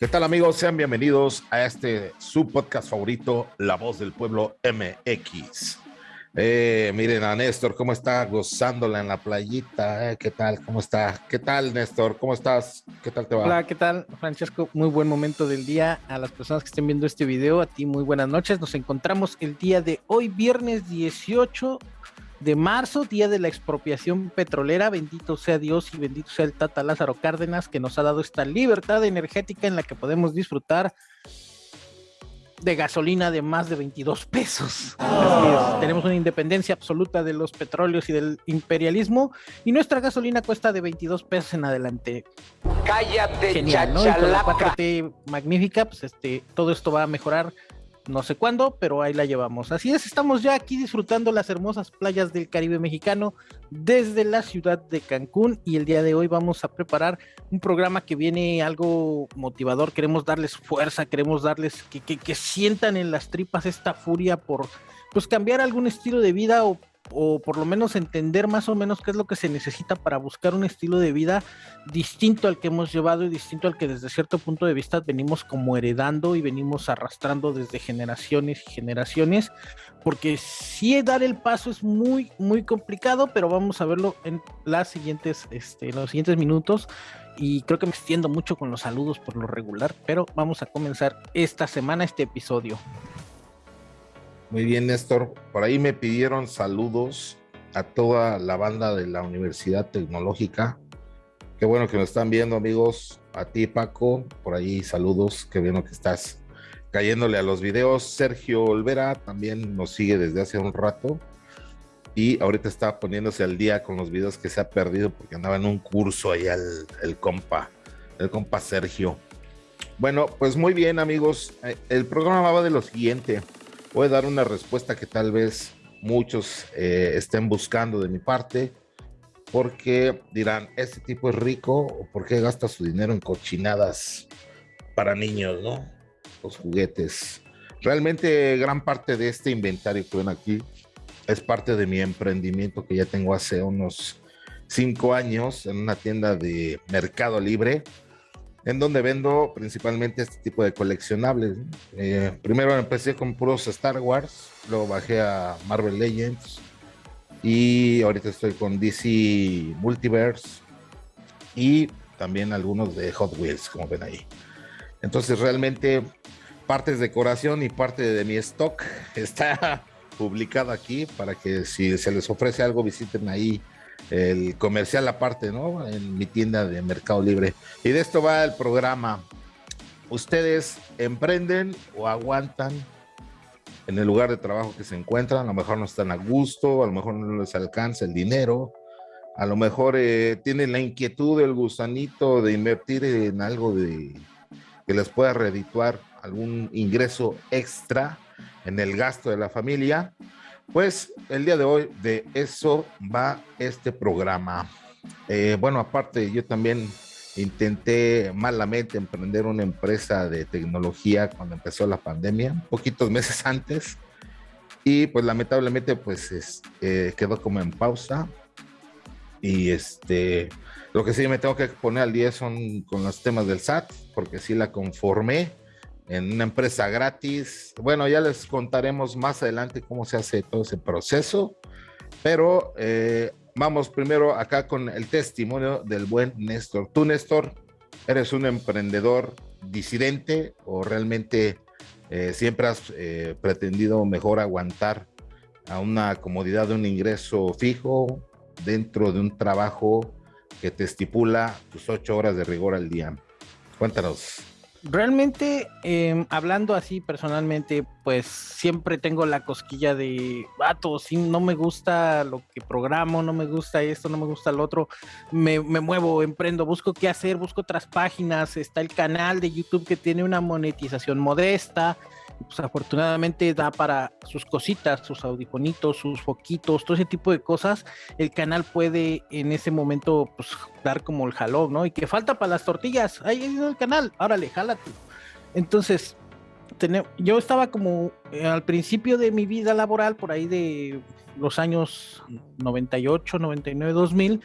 ¿Qué tal amigos? Sean bienvenidos a este su podcast favorito, La Voz del Pueblo MX. Eh, miren a Néstor, ¿cómo está gozándola en la playita? Eh, ¿Qué tal? ¿Cómo está? ¿Qué tal, Néstor? ¿Cómo estás? ¿Qué tal te va? Hola, ¿qué tal, Francesco? Muy buen momento del día. A las personas que estén viendo este video, a ti muy buenas noches. Nos encontramos el día de hoy, viernes 18 de marzo, día de la expropiación petrolera. Bendito sea Dios y bendito sea el Tata Lázaro Cárdenas que nos ha dado esta libertad energética en la que podemos disfrutar de gasolina de más de 22 pesos. tenemos una independencia absoluta de los petróleos y del imperialismo y nuestra gasolina cuesta de 22 pesos en adelante. Cállate, Genial, ¿no? Y con la 4T magnífica, pues este, todo esto va a mejorar no sé cuándo, pero ahí la llevamos. Así es, estamos ya aquí disfrutando las hermosas playas del Caribe mexicano desde la ciudad de Cancún y el día de hoy vamos a preparar un programa que viene algo motivador, queremos darles fuerza, queremos darles que, que, sientan en las tripas esta furia por pues cambiar algún estilo de vida o o por lo menos entender más o menos qué es lo que se necesita para buscar un estilo de vida distinto al que hemos llevado y distinto al que desde cierto punto de vista venimos como heredando y venimos arrastrando desde generaciones y generaciones, porque sí dar el paso es muy, muy complicado, pero vamos a verlo en las siguientes, este, en los siguientes minutos y creo que me extiendo mucho con los saludos por lo regular, pero vamos a comenzar esta semana este episodio. Muy bien, Néstor. Por ahí me pidieron saludos a toda la banda de la Universidad Tecnológica. Qué bueno que nos están viendo, amigos. A ti, Paco, por ahí saludos. Qué bueno que estás cayéndole a los videos. Sergio Olvera también nos sigue desde hace un rato. Y ahorita está poniéndose al día con los videos que se ha perdido porque andaba en un curso allá el, el compa, el compa Sergio. Bueno, pues muy bien, amigos. Eh, el programa va de lo siguiente voy a dar una respuesta que tal vez muchos eh, estén buscando de mi parte, porque dirán, ¿este tipo es rico o por qué gasta su dinero en cochinadas para niños, no? Los juguetes. Realmente gran parte de este inventario que ven aquí es parte de mi emprendimiento que ya tengo hace unos cinco años en una tienda de Mercado Libre en donde vendo principalmente este tipo de coleccionables. Eh, primero empecé con puros Star Wars, luego bajé a Marvel Legends y ahorita estoy con DC Multiverse y también algunos de Hot Wheels, como ven ahí. Entonces realmente parte de decoración y parte de mi stock está publicado aquí para que si se les ofrece algo visiten ahí el comercial aparte, ¿no? En mi tienda de Mercado Libre. Y de esto va el programa. Ustedes emprenden o aguantan en el lugar de trabajo que se encuentran, a lo mejor no están a gusto, a lo mejor no les alcanza el dinero, a lo mejor eh, tienen la inquietud, el gusanito de invertir en algo de que les pueda redituar algún ingreso extra en el gasto de la familia pues el día de hoy de eso va este programa. Eh, bueno, aparte yo también intenté malamente emprender una empresa de tecnología cuando empezó la pandemia, poquitos meses antes, y pues lamentablemente pues eh, quedó como en pausa. Y este, lo que sí me tengo que poner al día son con los temas del SAT, porque sí la conformé en una empresa gratis. Bueno, ya les contaremos más adelante cómo se hace todo ese proceso, pero eh, vamos primero acá con el testimonio del buen Néstor. Tú, Néstor, eres un emprendedor disidente o realmente eh, siempre has eh, pretendido mejor aguantar a una comodidad de un ingreso fijo dentro de un trabajo que te estipula tus ocho horas de rigor al día. Cuéntanos. Realmente, em, hablando así personalmente, pues siempre tengo la cosquilla de, vato, si no me gusta lo que programo, no me gusta esto, no me gusta lo otro, me, me muevo, emprendo, busco qué hacer, busco otras páginas, está el canal de YouTube que tiene una monetización modesta, pues afortunadamente da para sus cositas, sus audifonitos, sus foquitos, todo ese tipo de cosas, el canal puede en ese momento pues dar como el jalón, ¿no? Y que falta para las tortillas, ahí es el canal, órale, jálate. Entonces, yo estaba como eh, al principio de mi vida laboral, por ahí de los años 98, 99, 2000,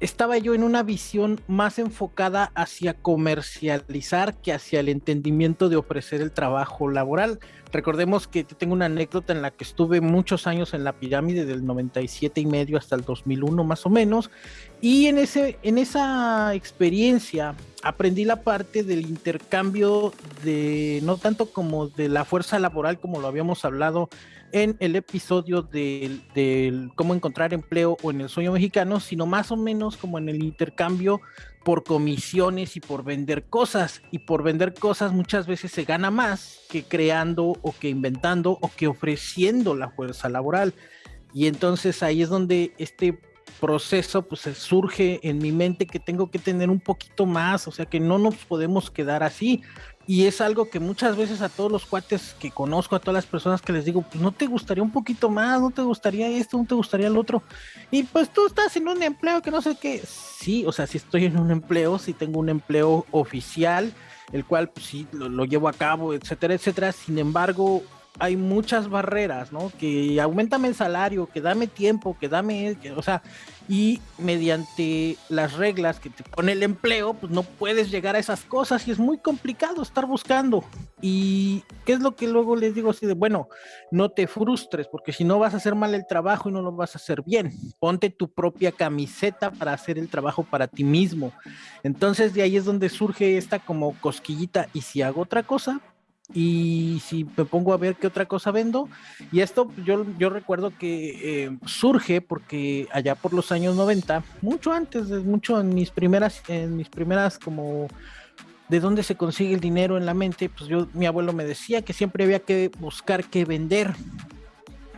estaba yo en una visión más enfocada hacia comercializar que hacia el entendimiento de ofrecer el trabajo laboral. Recordemos que tengo una anécdota en la que estuve muchos años en la pirámide del 97 y medio hasta el 2001 más o menos y en ese en esa experiencia aprendí la parte del intercambio de no tanto como de la fuerza laboral como lo habíamos hablado en el episodio del, cómo encontrar empleo o en el sueño mexicano, sino más o menos como en el intercambio por comisiones y por vender cosas. Y por vender cosas muchas veces se gana más que creando o que inventando o que ofreciendo la fuerza laboral. Y entonces ahí es donde este proceso pues surge en mi mente que tengo que tener un poquito más, o sea que no nos podemos quedar así. Y es algo que muchas veces a todos los cuates que conozco, a todas las personas que les digo, pues no te gustaría un poquito más, no te gustaría esto, no te gustaría el otro. Y pues tú estás en un empleo que no sé qué. Sí, o sea, si estoy en un empleo, si tengo un empleo oficial, el cual pues, sí lo, lo llevo a cabo, etcétera, etcétera. Sin embargo, hay muchas barreras, ¿no? Que aumentame el salario, que dame tiempo, que dame, o sea, y mediante las reglas que te pone el empleo, pues no puedes llegar a esas cosas y es muy complicado estar buscando. Y qué es lo que luego les digo así de, bueno, no te frustres, porque si no vas a hacer mal el trabajo y no lo vas a hacer bien. Ponte tu propia camiseta para hacer el trabajo para ti mismo. Entonces de ahí es donde surge esta como cosquillita y si hago otra cosa, y si me pongo a ver qué otra cosa vendo, y esto yo, yo recuerdo que eh, surge porque allá por los años 90, mucho antes, mucho en mis primeras, en mis primeras como de dónde se consigue el dinero en la mente, pues yo, mi abuelo me decía que siempre había que buscar qué vender,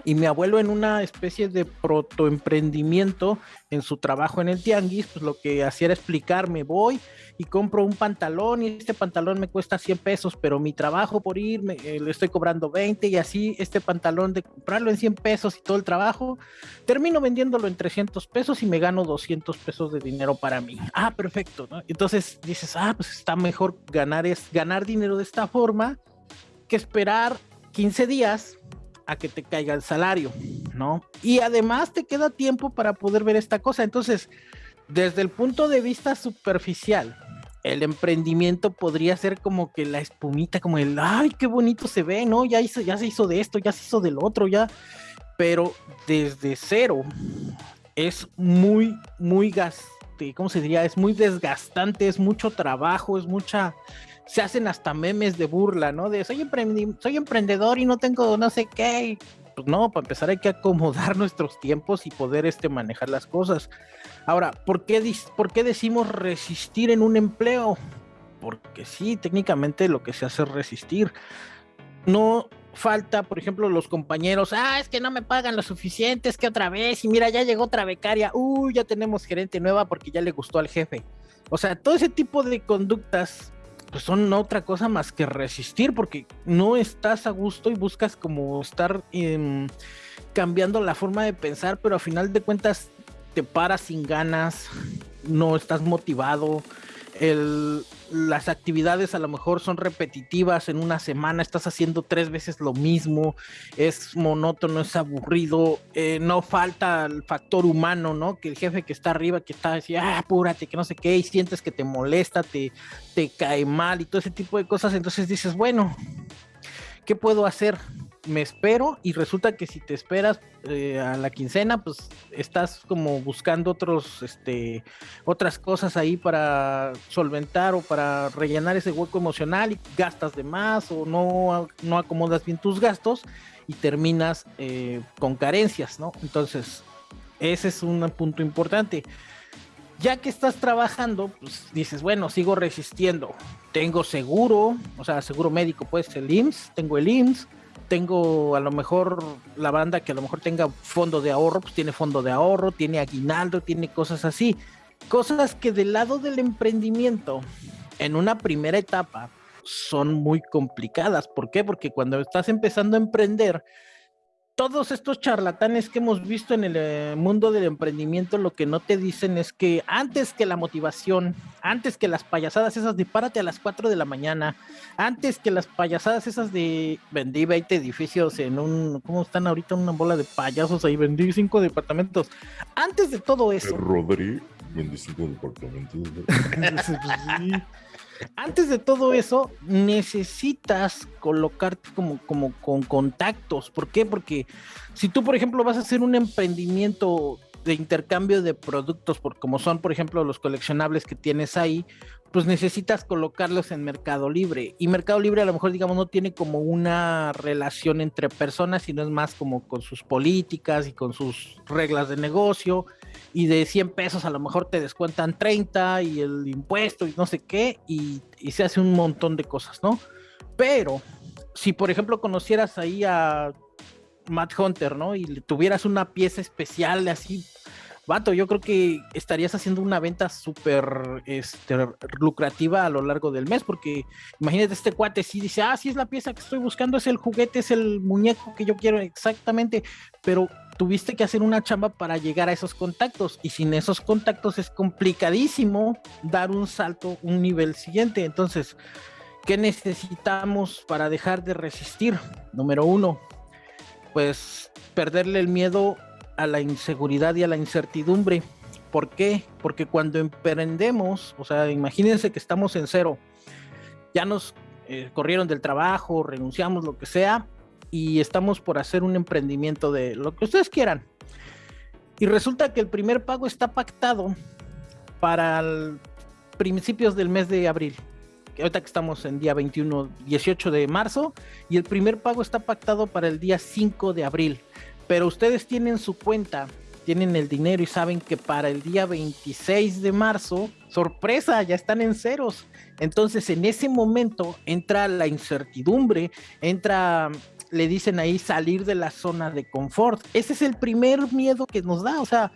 y mi abuelo en una especie de protoemprendimiento en su trabajo en el tianguis, pues lo que hacía era explicarme, voy y compro un pantalón y este pantalón me cuesta 100 pesos, pero mi trabajo por ir eh, le estoy cobrando 20 y así este pantalón de comprarlo en 100 pesos y todo el trabajo, termino vendiéndolo en 300 pesos y me gano 200 pesos de dinero para mí. Ah, perfecto, Entonces dices, ah, pues está mejor ganar, es, ganar dinero de esta forma que esperar 15 días a que te caiga el salario, ¿no? Y además te queda tiempo para poder ver esta cosa. Entonces, desde el punto de vista superficial, el emprendimiento podría ser como que la espumita, como el, ay, qué bonito se ve, ¿no? Ya, hizo, ya se hizo de esto, ya se hizo del otro, ya. Pero desde cero es muy, muy gaste, ¿cómo se diría? Es muy desgastante, es mucho trabajo, es mucha se hacen hasta memes de burla, ¿no? De soy, soy emprendedor y no tengo no sé qué. Pues no, para empezar hay que acomodar nuestros tiempos y poder este, manejar las cosas. Ahora, ¿por qué, ¿por qué decimos resistir en un empleo? Porque sí, técnicamente lo que se hace es resistir. No falta, por ejemplo, los compañeros, ah, es que no me pagan lo suficiente, es que otra vez, y mira, ya llegó otra becaria, uy, ya tenemos gerente nueva porque ya le gustó al jefe. O sea, todo ese tipo de conductas pues son otra cosa más que resistir, porque no estás a gusto y buscas como estar em, cambiando la forma de pensar, pero a final de cuentas te paras sin ganas, no estás motivado, el, las actividades a lo mejor son repetitivas en una semana, estás haciendo tres veces lo mismo, es monótono, es aburrido, eh, no falta el factor humano, ¿no? Que el jefe que está arriba, que está así, ah, apúrate, que no sé qué, y sientes que te molesta, te, te cae mal y todo ese tipo de cosas, entonces dices, bueno, ¿qué puedo hacer? Me espero y resulta que si te esperas eh, a la quincena, pues estás como buscando otros, este, otras cosas ahí para solventar o para rellenar ese hueco emocional y gastas de más o no, no acomodas bien tus gastos y terminas eh, con carencias, ¿no? Entonces, ese es un punto importante. Ya que estás trabajando, pues dices, bueno, sigo resistiendo. Tengo seguro, o sea, seguro médico, pues el IMSS, tengo el IMSS, tengo a lo mejor la banda que a lo mejor tenga fondo de ahorro, pues tiene fondo de ahorro, tiene aguinaldo, tiene cosas así. Cosas que del lado del emprendimiento, en una primera etapa, son muy complicadas. ¿Por qué? Porque cuando estás empezando a emprender, todos estos charlatanes que hemos visto en el eh, mundo del emprendimiento, lo que no te dicen es que antes que la motivación, antes que las payasadas esas de párate a las 4 de la mañana, antes que las payasadas esas de vendí 20 edificios en un, ¿cómo están ahorita? Una bola de payasos ahí, vendí 5 departamentos. Antes de todo eso. Rodri. 25 departamentos. Antes de todo eso, necesitas colocarte como, como con contactos. ¿Por qué? Porque si tú, por ejemplo, vas a hacer un emprendimiento de intercambio de productos, por, como son, por ejemplo, los coleccionables que tienes ahí, pues necesitas colocarlos en Mercado Libre. Y Mercado Libre a lo mejor, digamos, no tiene como una relación entre personas, sino es más como con sus políticas y con sus reglas de negocio. Y de 100 pesos a lo mejor te descuentan 30 y el impuesto y no sé qué, y, se hace un montón de cosas, ¿no? Pero si, por ejemplo, conocieras ahí a Matt Hunter, ¿no? Y tuvieras una pieza especial así vato, yo creo que estarías haciendo una venta súper este, lucrativa a lo largo del mes, porque imagínate este cuate, si dice, ah, sí es la pieza que estoy buscando, es el juguete, es el muñeco que yo quiero exactamente, pero tuviste que hacer una chamba para llegar a esos contactos y sin esos contactos es complicadísimo dar un salto, un nivel siguiente. Entonces, ¿qué necesitamos para dejar de resistir? Número uno, pues perderle el miedo a la inseguridad y a la incertidumbre. ¿Por qué? Porque cuando emprendemos, o sea, imagínense que estamos en cero, ya nos eh, corrieron del trabajo, renunciamos, lo que sea, y estamos por hacer un emprendimiento de lo que ustedes quieran. Y resulta que el primer pago está pactado para principios del mes de abril. Ahorita que estamos en día 21, 18 de marzo, y el primer pago está pactado para el día 5 de abril pero ustedes tienen su cuenta, tienen el dinero y saben que para el día 26 de marzo, sorpresa, ya están en ceros. Entonces en ese momento entra la incertidumbre, entra, le dicen ahí salir de la zona de confort. Ese es el primer miedo que nos da, o sea,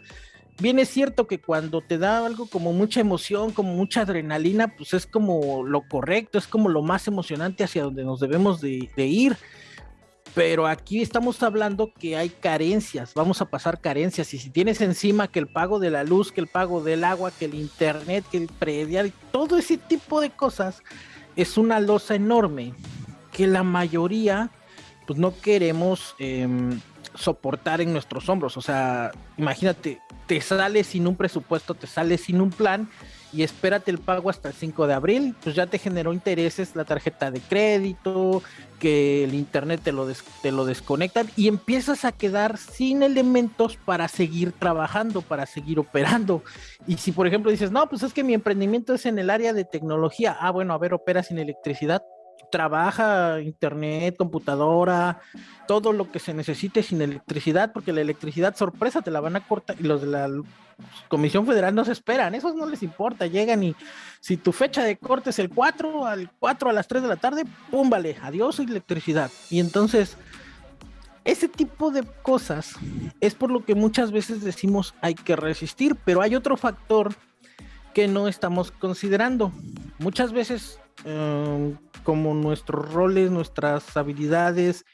bien es cierto que cuando te da algo como mucha emoción, como mucha adrenalina, pues es como lo correcto, es como lo más emocionante hacia donde nos debemos de, ir pero aquí estamos hablando que hay carencias, vamos a pasar carencias y si tienes encima que el pago de la luz, que el pago del agua, que el internet, que el predial, todo ese tipo de cosas es una losa enorme que la mayoría pues no queremos em, soportar en nuestros hombros, o sea, imagínate, te sales sin un presupuesto, te sales sin un plan y espérate el pago hasta el 5 de abril, pues ya te generó intereses la tarjeta de crédito, que el internet te lo, te lo desconectan y empiezas a quedar sin elementos para seguir trabajando, para seguir operando. Y si por ejemplo dices, no, pues es que mi emprendimiento es en el área de tecnología, ah, bueno, a ver, opera sin electricidad, trabaja internet, computadora, todo lo que se necesite sin electricidad, porque la electricidad sorpresa te la van a cortar y los de la Comisión Federal no se esperan, esos no les importa, llegan y si tu fecha de corte es el 4 al 4 a las 3 de la tarde, pum, vale, adiós electricidad. Y entonces ese tipo de cosas es por lo que muchas veces decimos hay que resistir, pero hay otro factor que no estamos considerando. Muchas veces Em, como nuestros roles, nuestras habilidades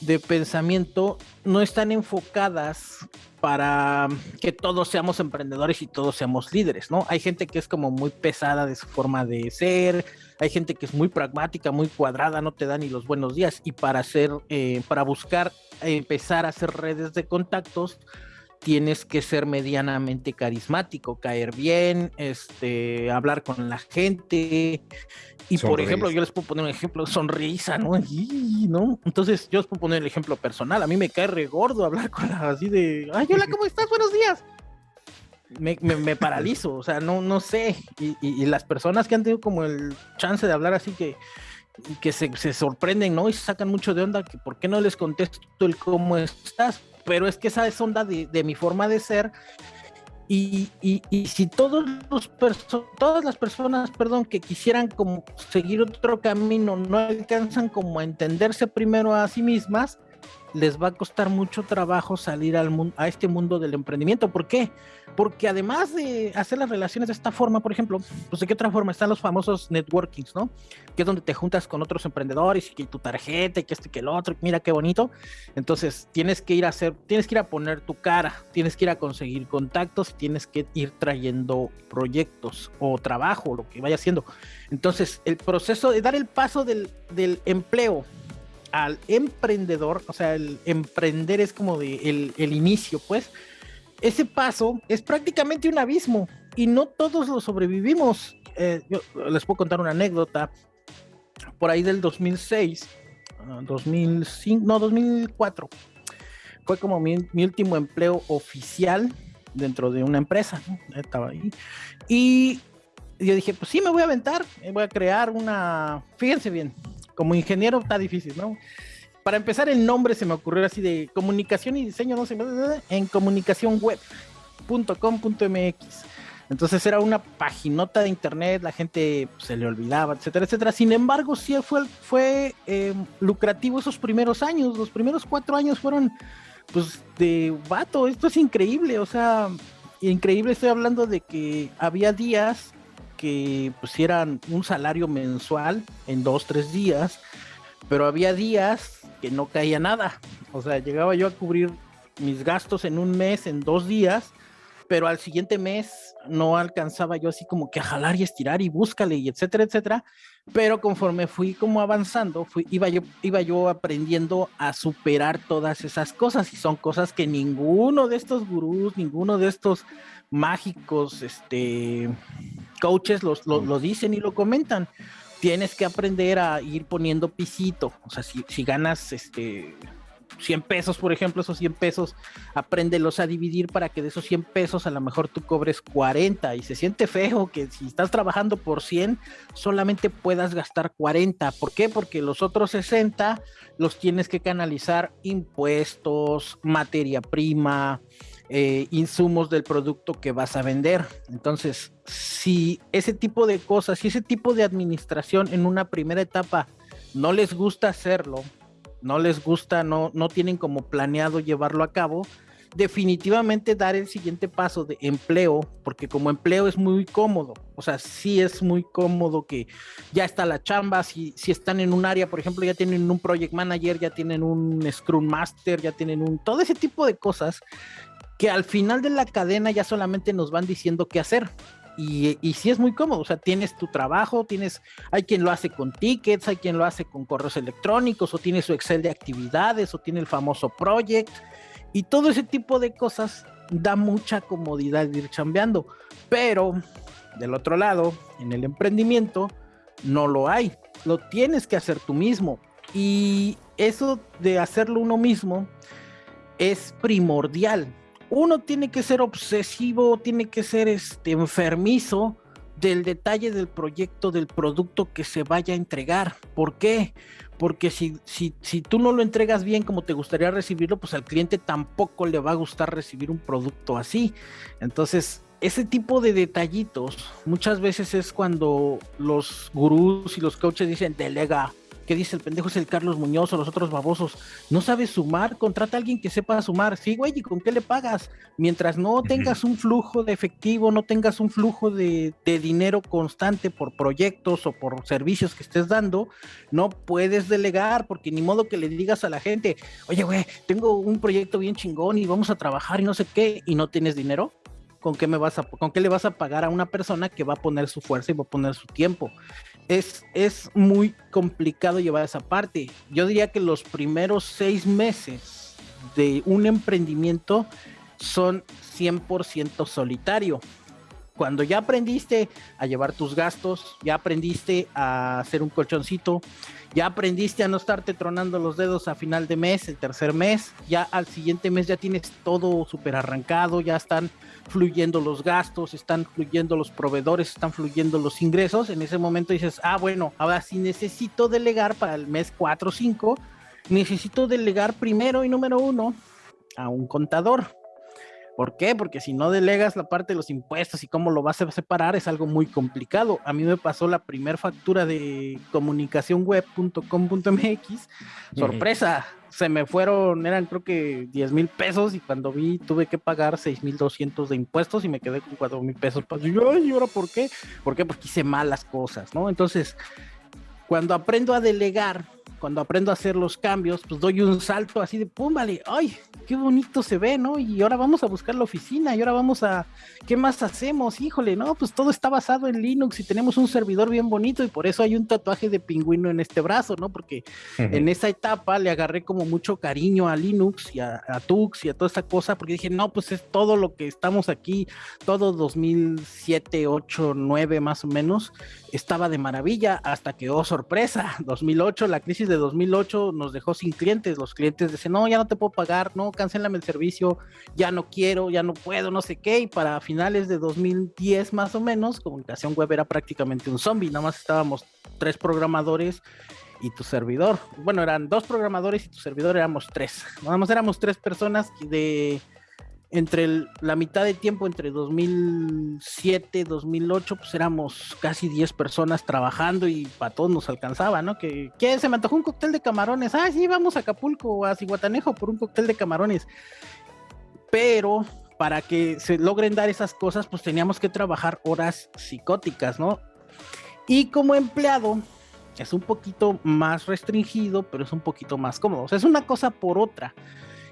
de pensamiento no están enfocadas para que todos seamos emprendedores y todos seamos líderes, ¿no? Hay gente que es como muy pesada de su forma de ser, hay gente que es muy pragmática, muy cuadrada, no te da ni los buenos días y para hacer, eh, para buscar empezar a hacer redes de contactos, tienes que ser medianamente carismático, caer bien, este, hablar con la gente. Y por ejemplo, yo les puedo poner un ejemplo, sonrisa, ¿no? ¿no? Entonces, yo les puedo poner el ejemplo personal. A mí me cae re gordo hablar con la, así de, ay, hola, ¿cómo estás? Buenos días. Me, me, paralizo, o sea, no, no sé. Y, y, las personas que han tenido como el chance de hablar así que, que se, se sorprenden, ¿no? Y se sacan mucho de onda, que por qué no les contesto el cómo estás pero es que esa es onda de, mi forma de ser. Y, si todos los todas las personas, perdón, que quisieran como seguir otro camino no alcanzan como a entenderse primero a sí mismas, les va a costar mucho trabajo salir a este mundo del emprendimiento. ¿Por qué? Porque además de hacer las relaciones de esta forma, por ejemplo, pues de qué otra forma están los famosos networkings, ¿no? Que es donde te juntas con otros emprendedores y que tu tarjeta y que este que el otro, mira qué bonito. Entonces tienes que ir a hacer, tienes que ir a poner tu cara, tienes que ir a conseguir contactos, tienes que ir trayendo proyectos o trabajo, lo que vaya haciendo. Entonces el proceso de dar el paso del empleo al emprendedor, o sea, el emprender es como de el, inicio, pues, ese paso es prácticamente un abismo. y no todos lo sobrevivimos. Eh, yo les puedo contar una anécdota. Por ahí del 2006, 2005, ah, no, 2004, fue como mi, último empleo oficial dentro de una empresa. Estaba ahí. Y yo dije, pues sí, me voy a aventar, voy a crear una, fíjense bien, como ingeniero está difícil, ¿no? Para empezar, el nombre se me ocurrió así de comunicación y diseño, no sé, en comunicación web.com.mx. Entonces era una paginota de internet, la gente se le olvidaba, etcétera, etcétera. Sin embargo, sí fue, fue eh, lucrativo esos primeros años. Los primeros cuatro años fueron, pues, de vato, esto es increíble. O sea, increíble, estoy hablando de que había días que pusieran un salario mensual en dos, tres días, pero había días que no caía nada. O sea, llegaba yo a cubrir mis gastos en un mes, en dos días, pero al siguiente mes no alcanzaba yo así como que a jalar y estirar y búscale y etcétera, etcétera. Pero conforme fui como avanzando, iba, yo, iba yo aprendiendo a superar todas esas cosas y son cosas que ninguno de estos gurús, ninguno de estos mágicos, este, coaches los, lo, dicen y lo comentan. Tienes que aprender a ir poniendo pisito. O sea, si, ganas este 100 pesos, por ejemplo, esos 100 pesos, apréndelos a dividir para que de esos 100 pesos a lo mejor tú cobres 40 y se siente feo que si estás trabajando por 100 solamente puedas gastar 40. ¿Por qué? Porque los otros 60 los tienes que canalizar impuestos, materia prima, eh, insumos del producto que vas a vender. Entonces, si ese tipo de cosas, si ese tipo de administración en una primera etapa no les gusta hacerlo, no les gusta, no, no tienen como planeado llevarlo a cabo, definitivamente dar el siguiente paso de empleo, porque como empleo es muy cómodo, o sea, sí es muy cómodo que ya está la chamba, si, si están en un área, por ejemplo, ya tienen un project manager, ya tienen un scrum master, ya tienen un, todo ese tipo de cosas que al final de la cadena ya solamente nos van diciendo qué hacer. Y, y sí es muy cómodo, o sea, tienes tu trabajo, tienes, hay quien lo hace con tickets, hay quien lo hace con correos electrónicos, o tiene su Excel de actividades, o tiene el famoso project, y todo ese tipo de cosas da mucha comodidad ir chambeando. Pero del otro lado, en el emprendimiento, no lo hay. Lo tienes que hacer tú mismo. Y eso de hacerlo uno mismo es primordial uno tiene que ser obsesivo, tiene que ser este enfermizo del detalle del proyecto, del producto que se vaya a entregar. ¿Por qué? Porque si, si, si tú no lo entregas bien como te gustaría recibirlo, pues al cliente tampoco le va a gustar recibir un producto así. Entonces, ese tipo de detallitos muchas veces es cuando los gurús y los coaches dicen, delega, ¿Qué dice el pendejo? Es el Carlos Muñoz o los otros babosos. No sabes sumar, contrata a alguien que sepa sumar. Sí, güey, ¿y con qué le pagas? Mientras no tengas un flujo de efectivo, no tengas un flujo de, de dinero constante por proyectos o por servicios que estés dando, no puedes delegar, porque ni modo que le digas a la gente, oye, güey, tengo un proyecto bien chingón y vamos a trabajar y no sé qué, y no tienes dinero. ¿Con qué, me vas a, ¿Con qué le vas a pagar a una persona que va a poner su fuerza y va a poner su tiempo? Es, es muy complicado llevar esa parte. Yo diría que los primeros seis meses de un emprendimiento son 100% solitario. Cuando ya aprendiste a llevar tus gastos, ya aprendiste a hacer un colchoncito, ya aprendiste a no estarte tronando los dedos a final de mes, el tercer mes, ya al siguiente mes ya tienes todo súper arrancado, ya están fluyendo los gastos, están fluyendo los proveedores, están fluyendo los ingresos, en ese momento dices, ah, bueno, ahora si necesito delegar para el mes 4 o 5, necesito delegar primero y número uno a un contador. ¿Por qué? Porque si no delegas la parte de los impuestos y cómo lo vas a separar es algo muy complicado. A mí me pasó la primera factura de comunicacionweb.com.mx. Sorpresa, se me fueron, eran creo que 10 mil pesos y cuando vi tuve que pagar 6 mil 200 de impuestos y me quedé con 4 mil pesos. Y yo, ¿y ahora por qué? ¿Por qué? Porque hice malas cosas, ¿no? Entonces, cuando aprendo a delegar, cuando aprendo a hacer los cambios, pues doy un salto así de pum, vale, ay, qué bonito se ve, ¿no? Y ahora vamos a buscar la oficina y ahora vamos a, ¿qué más hacemos? Híjole, no, pues todo está basado en Linux y tenemos un servidor bien bonito y por eso hay un tatuaje de pingüino en este brazo, ¿no? Porque en esa etapa le agarré como mucho cariño a Linux y a, a, Tux y a toda esta cosa, porque dije, no, pues es todo lo que estamos aquí, todo 2007, 8, 9 más o menos, estaba de maravilla hasta que, oh sorpresa, 2008, la crisis de 2008 nos dejó sin clientes. Los clientes dicen, no, ya no te puedo pagar, no, cancélame el servicio, ya no quiero, ya no puedo, no sé qué. Y para finales de 2010 más o menos, comunicación web era prácticamente un zombie, nada más estábamos tres programadores y tu servidor. Bueno, eran dos programadores y tu servidor éramos tres. Nada más éramos tres personas de entre la mitad de tiempo, entre 2007, 2008, pues éramos casi 10 personas trabajando y para todos nos alcanzaba, ¿no? Que. Se me antojó un cóctel de camarones. Ah, sí, vamos a Acapulco a Cihuatanejo por un cóctel de camarones. Pero para que se logren dar esas cosas, pues teníamos que trabajar horas psicóticas, ¿no? Y como empleado, es un poquito más restringido, pero es un poquito más cómodo. O sea, es una cosa por otra.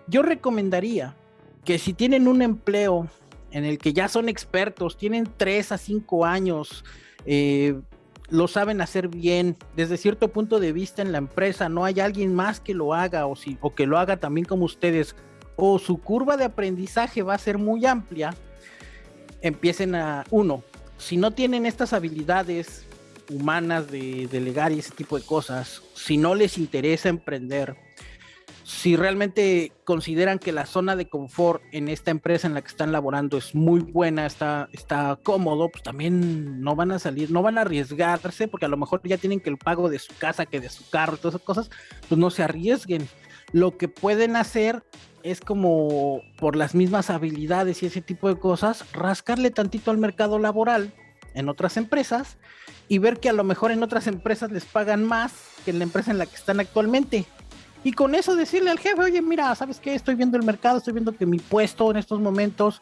Yo recomendaría que si tienen un empleo en el que ya son expertos, tienen tres a cinco años, eh, lo saben hacer bien, desde cierto punto de vista en la empresa, no hay alguien más que lo haga o, si, o que lo haga también como ustedes, o su curva de aprendizaje va a ser muy amplia, empiecen a, uno, si no tienen estas habilidades humanas de delegar y ese tipo de cosas, si no les interesa emprender, si realmente consideran que la zona de confort en esta empresa en la que están laborando es muy buena, está, está cómodo, pues también no van a salir, no van a arriesgarse, porque a lo mejor ya tienen que el pago de su casa, que de su carro, todas esas cosas, pues no se arriesguen. Lo que pueden hacer es como por las mismas habilidades y ese tipo de cosas, rascarle tantito al mercado laboral en otras empresas y ver que a lo mejor en otras empresas les pagan más que en la empresa en la que están actualmente y con eso decirle al jefe, oye, mira, ¿sabes qué? Estoy viendo el mercado, estoy viendo que mi puesto en estos momentos,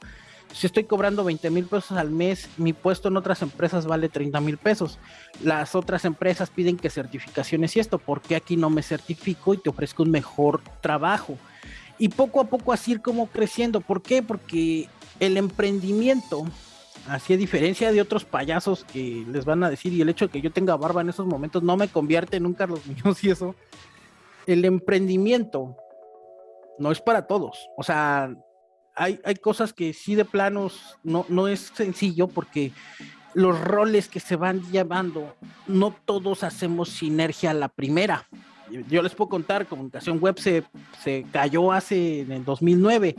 si estoy cobrando 20 mil pesos al mes, mi puesto en otras empresas vale 30 mil pesos. Las otras empresas piden que certificaciones y esto, ¿por qué aquí no me certifico y te ofrezco un mejor trabajo? Y poco a poco así ir como creciendo. ¿Por qué? Porque el emprendimiento, así a diferencia de otros payasos que les van a decir, y el hecho de que yo tenga barba en esos momentos no me convierte en un Carlos Muñoz y eso, el emprendimiento no es para todos. O sea, hay, hay cosas que sí de planos no, no es sencillo porque los roles que se van llevando, no todos hacemos sinergia la primera. Yo les puedo contar, comunicación web se, se cayó hace en el 2009.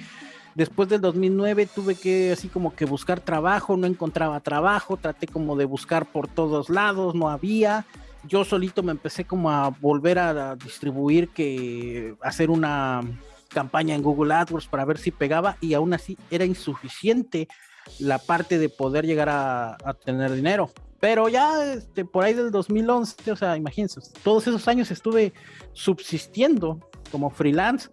Después del 2009 tuve que así como que buscar trabajo, no encontraba trabajo, traté como de buscar por todos lados, no había yo solito me empecé como a volver a, distribuir que hacer una campaña en Google AdWords para ver si pegaba y aún así era insuficiente la parte de poder llegar a, tener dinero. Pero ya este, por ahí del 2011, o sea, imagínense, todos esos años estuve subsistiendo como freelance,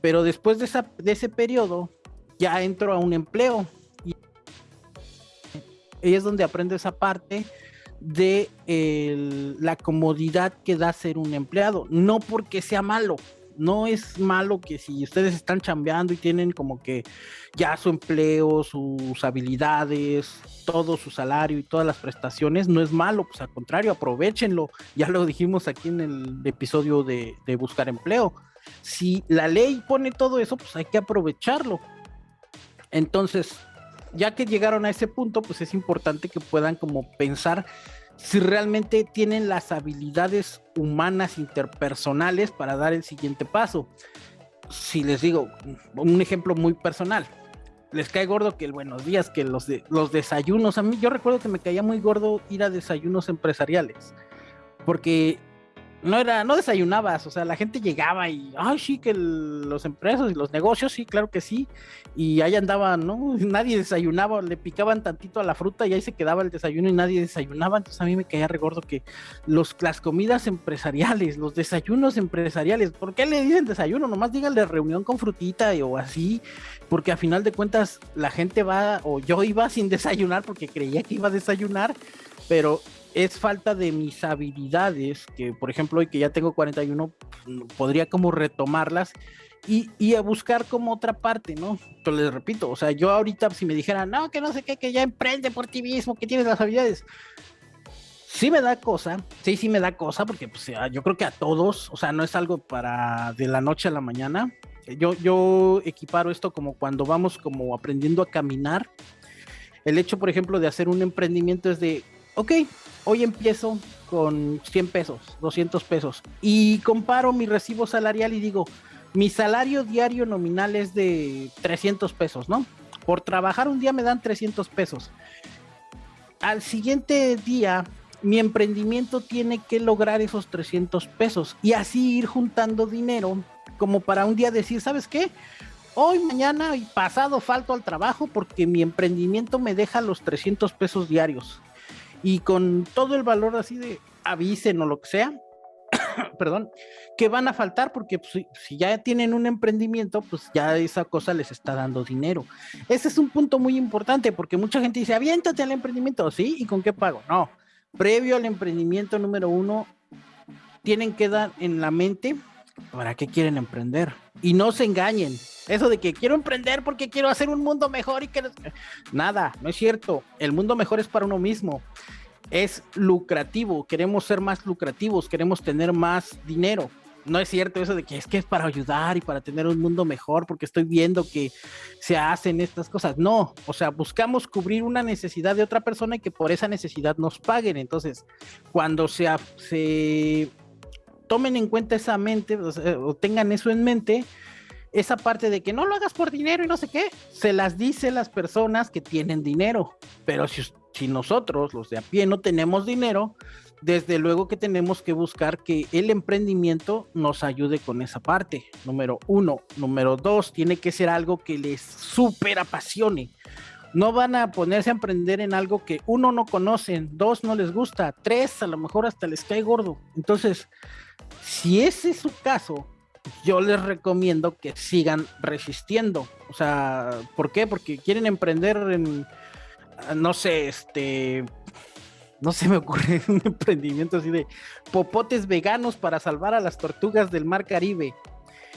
pero después de, esa, de ese periodo ya entro a un empleo y es donde aprendo esa parte de la comodidad que da ser un empleado, no porque sea malo. No es malo que si ustedes están chambeando y tienen como que ya su empleo, sus habilidades, todo su salario y todas las prestaciones, no es malo, pues al contrario, aprovechenlo. Ya lo dijimos aquí en el episodio de, de buscar empleo. Si la ley pone todo eso, pues hay que aprovecharlo. Entonces, ya que llegaron a ese punto, pues es importante que puedan como pensar si realmente tienen las habilidades humanas interpersonales para dar el siguiente paso. Si les digo un ejemplo muy personal, les cae gordo que el buenos días, que los, los desayunos, a mí yo recuerdo que me caía muy gordo ir a desayunos empresariales, porque no era, no desayunabas, o sea, la gente llegaba y, ay, sí, que los empresas y los negocios, sí, claro que sí, y ahí andaban, ¿no? Nadie desayunaba, le picaban tantito a la fruta y ahí se quedaba el desayuno y nadie desayunaba, entonces a mí me caía regordo que los, las comidas empresariales, los desayunos empresariales, ¿por qué le dicen desayuno? Nomás díganle reunión con frutita o así, porque a final de cuentas la gente va, o yo iba sin desayunar porque creía que iba a desayunar, pero es falta de mis habilidades, que por ejemplo hoy que ya tengo 41, podría como retomarlas y, y, a buscar como otra parte, ¿no? Pero les repito, o sea, yo ahorita si me dijeran, no, que no sé qué, que ya emprende por ti mismo, que tienes las habilidades, sí me da cosa, sí, sí me da cosa, porque pues, yo creo que a todos, o sea, no es algo para de la noche a la mañana. Yo, yo equiparo esto como cuando vamos como aprendiendo a caminar. El hecho, por ejemplo, de hacer un emprendimiento es de, ok, hoy empiezo con 100 pesos, 200 pesos, y comparo mi recibo salarial y digo, mi salario diario nominal es de 300 pesos, ¿no? Por trabajar un día me dan 300 pesos. Al siguiente día, mi emprendimiento tiene que lograr esos 300 pesos y así ir juntando dinero como para un día decir, ¿sabes qué? Hoy, mañana y pasado falto al trabajo porque mi emprendimiento me deja los 300 pesos diarios. Y con todo el valor así de avisen o lo que sea, perdón, que van a faltar porque pues, si ya tienen un emprendimiento, pues ya esa cosa les está dando dinero. Ese es un punto muy importante porque mucha gente dice, aviéntate al emprendimiento, ¿sí? ¿Y con qué pago? No, previo al emprendimiento número uno, tienen que dar en la mente para qué quieren emprender. Y no se engañen. Eso de que quiero emprender porque quiero hacer un mundo mejor y que... Nada, no es cierto. El mundo mejor es para uno mismo es lucrativo, queremos ser más lucrativos, queremos tener más dinero. No es cierto eso de que es que es para ayudar y para tener un mundo mejor, porque estoy viendo que se hacen estas cosas. No, o sea, buscamos cubrir una necesidad de otra persona y que por esa necesidad nos paguen. Entonces, cuando se, se tomen en cuenta esa mente o, tengan eso en mente, esa parte de que no lo hagas por dinero y no sé qué, se las dice las personas que tienen dinero. Pero si si nosotros, los de a pie, no tenemos dinero, desde luego que tenemos que buscar que el emprendimiento nos ayude con esa parte. Número uno. Número dos, tiene que ser algo que les súper apasione. No van a ponerse a emprender en algo que uno no conocen, dos no les gusta, tres a lo mejor hasta les cae gordo. Entonces, si ese es su caso, yo les recomiendo que sigan resistiendo. O sea, ¿por qué? Porque quieren emprender en no sé, este, no se me ocurre un emprendimiento así de popotes veganos para salvar a las tortugas del mar Caribe.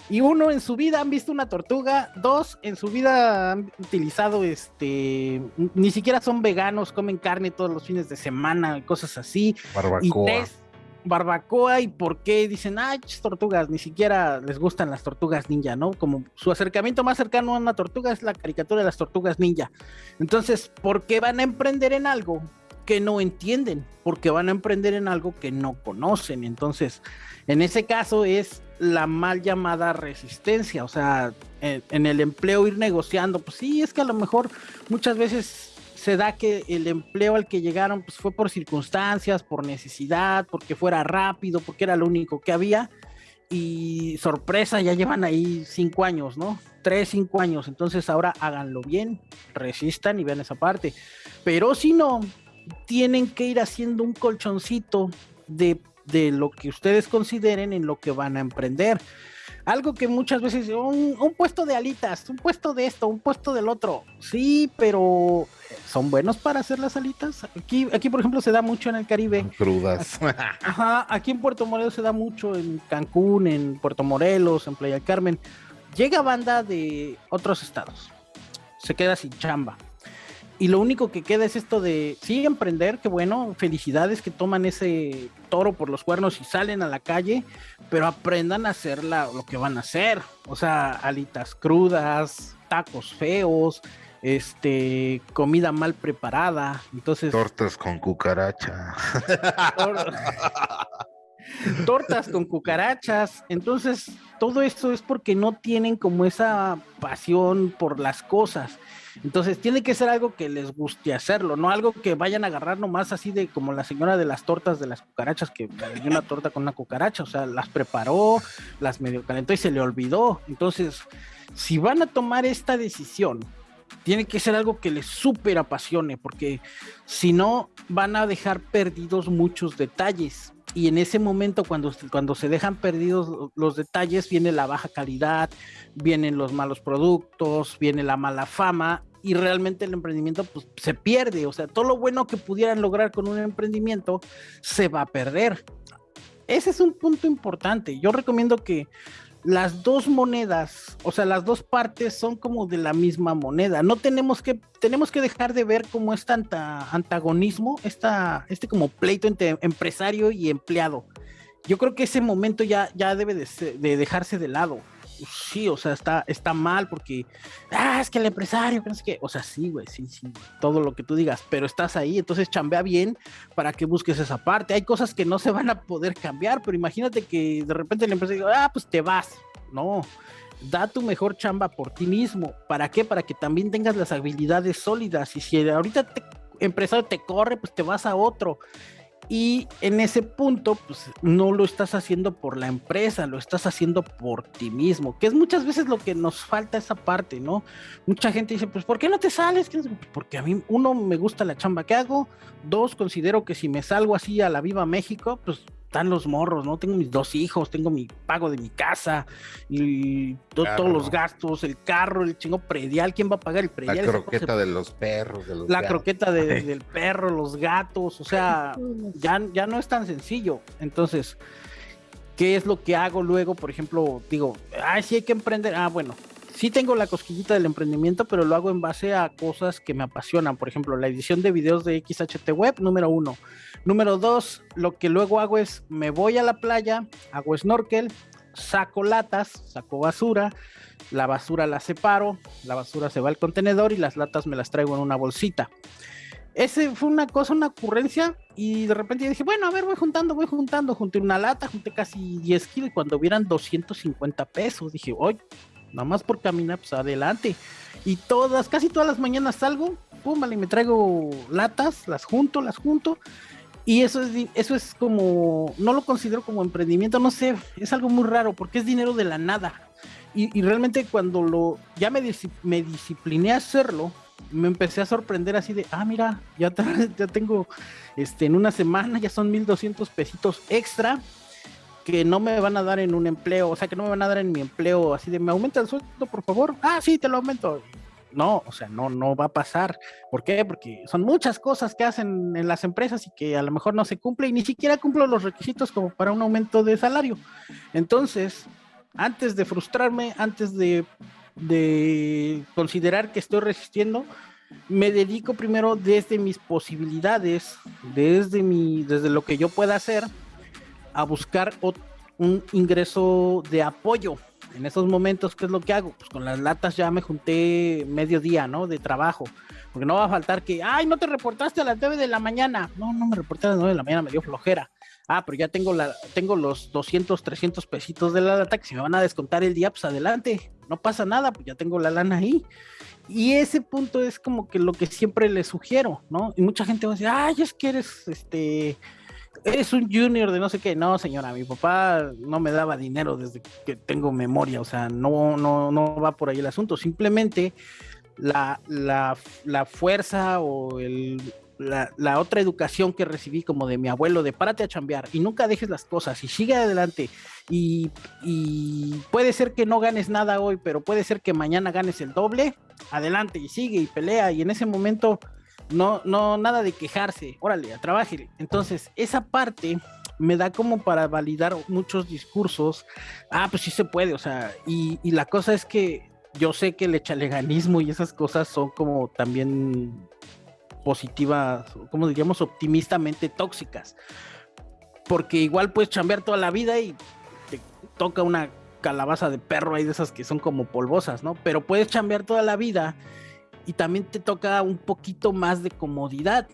Y uno, en su vida han visto una tortuga. Dos, en su vida han utilizado este. Ni siquiera son veganos, comen carne todos los fines de semana, cosas así. Barbacoa. Y tres, barbacoa y por qué dicen, ay, tortugas, ni siquiera les gustan las tortugas ninja, ¿no? Como su acercamiento más cercano a una tortuga es la caricatura de las tortugas ninja. Entonces, ¿por qué van a emprender en algo que no entienden? Porque van a emprender en algo que no conocen. Entonces, en ese caso es la mal llamada resistencia, o sea, en el empleo ir negociando, pues sí, es que a lo mejor muchas veces se da que el empleo al que llegaron pues, fue por circunstancias, por necesidad, porque fuera rápido, porque era lo único que había. Y sorpresa, ya llevan ahí cinco años, ¿no? Tres, cinco años. Entonces ahora háganlo bien, resistan y vean esa parte. Pero si no, tienen que ir haciendo un colchoncito de, de lo que ustedes consideren en lo que van a emprender algo que muchas veces, un, puesto de alitas, un puesto de esto, un puesto del otro. Sí, pero ¿son buenos para hacer las alitas? Aquí, aquí por ejemplo, se da mucho en el Caribe. Crudas. Ajá, aquí en Puerto Morelos se da mucho, en Cancún, en Puerto Morelos, en Playa Carmen. Llega banda de otros estados. Se queda sin chamba y lo único que queda es esto de sí emprender, que bueno, felicidades que toman ese toro por los cuernos y salen a la calle, pero aprendan a hacer lo que van a hacer, o sea, alitas crudas, tacos feos, este, comida mal preparada, entonces tortas con cucaracha. tortas con cucarachas. Entonces, todo esto es porque no tienen como esa pasión por las cosas. Entonces, tiene que ser algo que les guste hacerlo, no algo que vayan a agarrar nomás así de como la señora de las tortas de las cucarachas, que dio una torta con una cucaracha, o sea, las preparó, las medio calentó y se le olvidó. Entonces, si van a tomar esta decisión, tiene que ser algo que les súper apasione, porque si no, van a dejar perdidos muchos detalles y en ese momento cuando, cuando se dejan perdidos los detalles viene la baja calidad, vienen los malos productos, viene la mala fama y realmente el emprendimiento pues, se pierde. O sea, todo lo bueno que pudieran lograr con un emprendimiento se va a perder. Ese es un punto importante. Yo recomiendo que las dos monedas, o sea, las dos partes son como de la misma moneda. No tenemos que, tenemos que dejar de ver como este antagonismo, esta, este como pleito entre empresario y empleado. Yo creo que ese momento ya, ya debe de dejarse de lado sí, o sea, está, está mal porque, ah, es que el empresario, no qué, o sea, sí, güey, sí, sí, todo lo que tú digas, pero estás ahí, entonces chambea bien para que busques esa parte. Hay cosas que no se van a poder cambiar, pero imagínate que de repente el empresario, ah, pues te vas, no. Da tu mejor chamba por ti mismo. ¿Para qué? Para que también tengas las habilidades sólidas. Y si ahorita te, empresario te corre, pues te vas a otro y en ese punto, pues no lo estás haciendo por la empresa, lo estás haciendo por ti mismo, que es muchas veces lo que nos falta esa parte, ¿no? Mucha gente dice, pues ¿por qué no te sales? Porque a mí, uno, me gusta la chamba que hago, dos, considero que si me salgo así a la Viva México, pues están los morros, ¿no? Tengo mis dos hijos, tengo mi pago de mi casa y todos los gastos, el carro, el chingo predial, ¿quién va a pagar el predial? La croqueta de los perros, La croqueta del perro, los gatos, o sea, ya, ya no es tan sencillo. Entonces, ¿qué es lo que hago luego? Por ejemplo, digo, ay, sí hay que emprender. Ah, bueno, sí tengo la cosquillita del emprendimiento, pero lo hago en base a cosas que me apasionan. Por ejemplo, la edición de videos de XHT Web, número uno. Número dos, lo que luego hago es me voy a la playa, hago snorkel, saco latas, saco basura, la basura la separo, la basura se va al contenedor y las latas me las traigo en una bolsita. Ese fue una cosa, una ocurrencia, y de repente dije, bueno, a ver, voy juntando, voy juntando, junté una lata, junté casi 10 kilos, y cuando hubieran 250 pesos, dije, oye, nada más por caminar, pues adelante. Y todas, casi todas las mañanas salgo, pum, y me traigo latas, las junto, las junto, y eso es, eso es como, no lo considero como emprendimiento, no sé, es algo muy raro porque es dinero de la nada. Y, realmente cuando lo, ya me, me discipliné a hacerlo, me empecé a sorprender así de, ah, mira, ya, ya tengo, este, en una semana ya son 1200 pesitos extra que no me van a dar en un empleo, o sea, que no me van a dar en mi empleo, así de, ¿me aumenta el sueldo, por favor? Ah, sí, te lo aumento. No, o sea, no, no va a pasar. ¿Por qué? Porque son muchas cosas que hacen en las empresas y que a lo mejor no se cumple y ni siquiera cumplo los requisitos como para un aumento de salario. Entonces, antes de frustrarme, antes de, de considerar que estoy resistiendo, me dedico primero desde mis posibilidades, desde, mi, desde lo que yo pueda hacer, a buscar un ingreso de apoyo en esos momentos, ¿qué es lo que hago? Pues con las latas ya me junté medio día, ¿no? De trabajo. Porque no va a faltar que, ay, no te reportaste a las 9 de la mañana. No, no me reporté a las 9 de la mañana, me dio flojera. Ah, pero ya tengo, la, tengo los 200, 300 pesitos de la lata que si me van a descontar el día, pues adelante. No pasa nada, pues ya tengo la lana ahí. Y ese punto es como que lo que siempre le sugiero, ¿no? Y mucha gente va a decir, ay, es que eres, este, eres un junior de no sé qué. No, señora, mi papá no me daba dinero desde que tengo memoria, o sea, no, no, no va por ahí el asunto. Simplemente la, la, fuerza o el, la, otra educación que recibí como de mi abuelo de párate a chambear y nunca dejes las cosas y sigue adelante y, y, puede ser que no ganes nada hoy, pero puede ser que mañana ganes el doble, adelante y sigue y pelea y en ese momento no, no, nada de quejarse, órale, a trabajar. Entonces, esa parte me da como para validar muchos discursos. Ah, pues sí se puede, o sea, y, la cosa es que yo sé que el echaleganismo y esas cosas son como también positivas, como diríamos, optimistamente tóxicas. Porque igual puedes chambear toda la vida y te toca una calabaza de perro ahí de esas que son como polvosas, ¿no? Pero puedes chambear toda la vida y también te toca un poquito más de comodidad.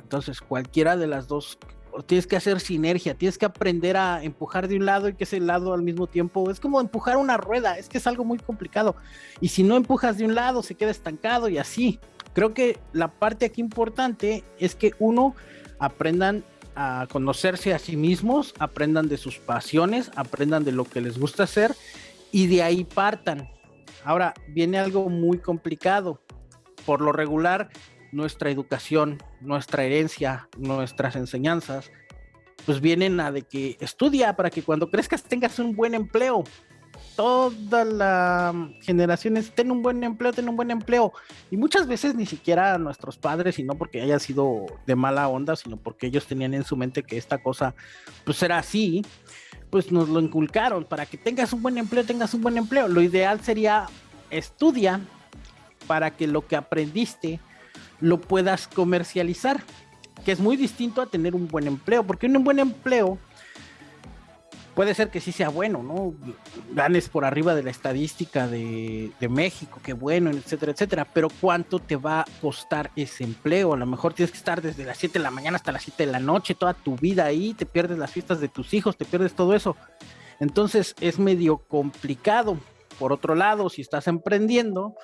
Entonces, cualquiera de las dos, tienes que hacer sinergia, tienes que aprender a empujar de un lado y que ese lado al mismo tiempo es como empujar una rueda, es que es algo muy complicado. Y si no empujas de un lado, se queda estancado y así. Creo que la parte aquí importante es que uno aprendan a conocerse a sí mismos, aprendan de sus pasiones, aprendan de lo que les gusta hacer y de ahí partan. Ahora viene algo muy complicado por lo regular, nuestra educación, nuestra herencia, nuestras enseñanzas, pues vienen a de que estudia para que cuando crezcas tengas un buen empleo. toda la generación es ten un buen empleo, ten un buen empleo. Y muchas veces ni siquiera nuestros padres, y no porque haya sido de mala onda, sino porque ellos tenían en su mente que esta cosa pues era así, pues nos lo inculcaron. Para que tengas un buen empleo, tengas un buen empleo. Lo ideal sería estudia para que lo que aprendiste lo puedas comercializar, que es muy distinto a tener un buen empleo, porque un buen empleo puede ser que sí sea bueno, ¿no? Ganes por arriba de la estadística de, México, qué bueno, etcétera, etcétera, pero ¿cuánto te va a costar ese empleo? A lo mejor tienes que estar desde las 7 de la mañana hasta las 7 de la noche, toda tu vida ahí, te pierdes las fiestas de tus hijos, te pierdes todo eso. Entonces es medio complicado. Por otro lado, si estás emprendiendo,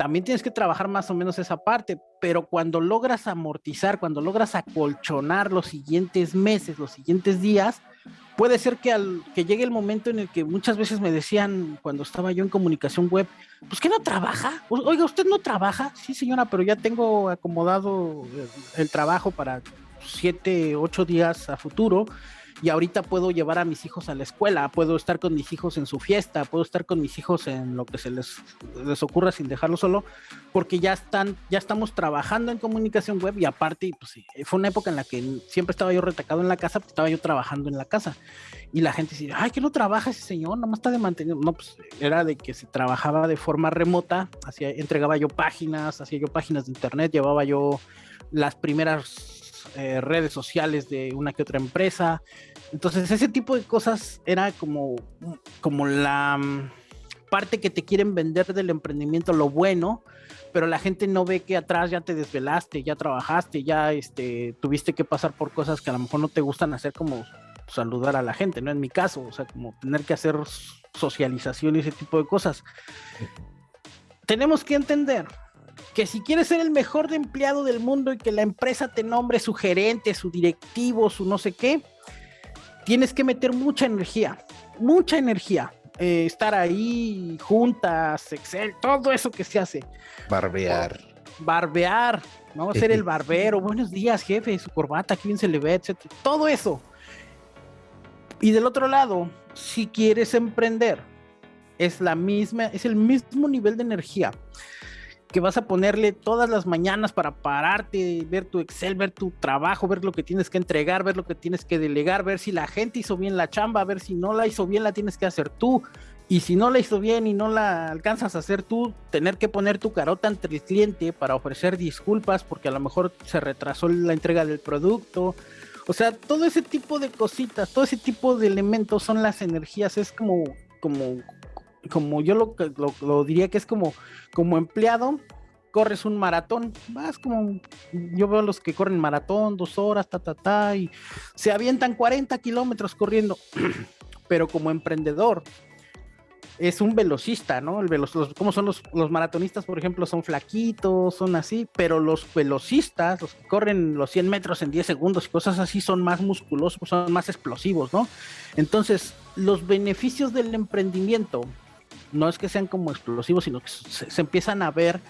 también tienes que trabajar más o menos esa parte, pero cuando logras amortizar, cuando logras acolchonar los siguientes meses, los siguientes días, puede ser que, al, que llegue el momento en el que muchas veces me decían cuando estaba yo en comunicación web, pues que no trabaja, oiga, usted no trabaja, sí señora, pero ya tengo acomodado el trabajo para siete, ocho días a futuro y ahorita puedo llevar a mis hijos a la escuela, puedo estar con mis hijos en su fiesta, puedo estar con mis hijos en lo que se les, les ocurra sin dejarlo solo, porque ya están, ya estamos trabajando en comunicación web y aparte, pues fue una época en la que siempre estaba yo retacado en la casa, pues estaba yo trabajando en la casa y la gente decía, ay, que no trabaja ese señor, nomás está de mantenimiento. No, pues era de que se trabajaba de forma remota, hacía, entregaba yo páginas, hacía yo páginas de internet, llevaba yo las primeras eh, redes sociales de una que otra empresa. Entonces, ese tipo de cosas era como, como la mm, parte que te quieren vender del emprendimiento, lo bueno, pero la gente no ve que atrás ya te desvelaste, ya trabajaste, ya este, tuviste que pasar por cosas que a lo mejor no te gustan hacer, como saludar a la gente, ¿no? En mi caso, o sea, como tener que hacer socialización y ese tipo de cosas. Tenemos que entender que si quieres ser el mejor empleado del mundo y que la empresa te nombre su gerente, su directivo, su no sé qué, tienes que meter mucha energía, mucha energía. Eh, estar ahí, juntas, Excel, todo eso que se hace. Barbear. barbear, vamos a ser el barbero. Buenos días, jefe, su corbata, aquí bien se le ve, etc. Todo eso. Y del otro lado, si quieres emprender, es la misma, es el mismo nivel de energía que vas a ponerle todas las mañanas para pararte, ver tu Excel, ver tu trabajo, ver lo que tienes que entregar, ver lo que tienes que delegar, ver si la gente hizo bien la chamba, ver si no la hizo bien, la tienes que hacer tú. Y si no la hizo bien y no la alcanzas a hacer tú, tener que poner tu carota ante el cliente para ofrecer disculpas porque a lo mejor se retrasó la entrega del producto. O sea, todo ese tipo de cositas, todo ese tipo de elementos son las energías, es como, como, como yo lo, lo, diría que es como, como empleado, corres un maratón, vas como, yo veo los que corren maratón, dos horas, ta, ta, ta, y se avientan 40 kilómetros corriendo, pero como emprendedor, es un velocista, ¿no? El veloc como son los, los, maratonistas, por ejemplo, son flaquitos, son así, pero los velocistas, los que corren los 100 metros en 10 segundos y cosas así, son más musculosos, son más explosivos, ¿no? Entonces, los beneficios del emprendimiento no es que sean como explosivos, sino que se, empiezan a ver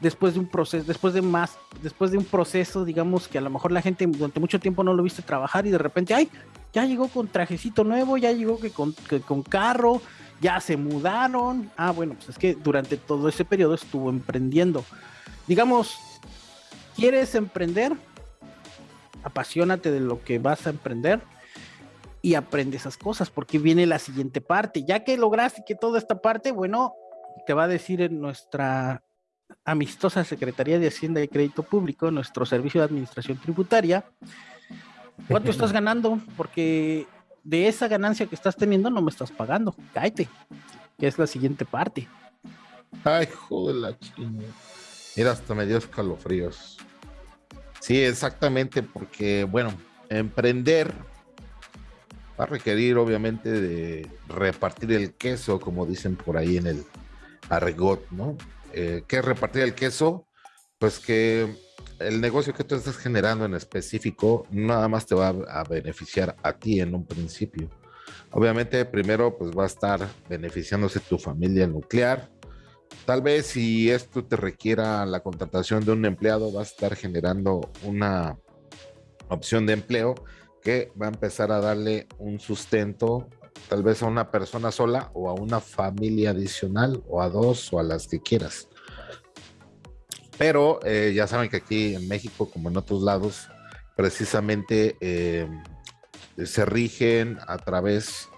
después de un proceso, después de más, después de un proceso, digamos que a lo mejor la gente durante mucho tiempo no lo viste trabajar y de repente, ay, ya llegó con trajecito nuevo, ya llegó que con, con carro, ya se mudaron. Ah, bueno, pues es que durante todo ese periodo estuvo emprendiendo. Digamos, ¿quieres emprender? Apasionate de lo que vas a emprender y aprende esas cosas, porque viene la siguiente parte. Ya que lograste que toda esta parte, bueno, te va a decir en nuestra amistosa Secretaría de Hacienda y Crédito Público, nuestro servicio de administración tributaria, cuánto estás ganando, porque de esa ganancia que estás teniendo no me estás pagando. Cállate, que es la siguiente parte. Ay, joder, la chingada. Mira, hasta me dio escalofríos. Sí, exactamente, porque, bueno, emprender va a requerir obviamente de repartir el queso, como dicen por ahí en el argot, ¿no? Eh, ¿Qué es repartir el queso? Pues que el negocio que tú estás generando en específico nada más te va a beneficiar a ti en un principio. Obviamente primero pues va a estar beneficiándose tu familia nuclear. Tal vez si esto te requiera la contratación de un empleado, va a estar generando una opción de empleo que va a empezar a darle un sustento tal vez a una persona sola o a una familia adicional o a dos o a las que quieras. Pero eh, ya saben que aquí en México, como en otros lados, precisamente eh, se rigen a través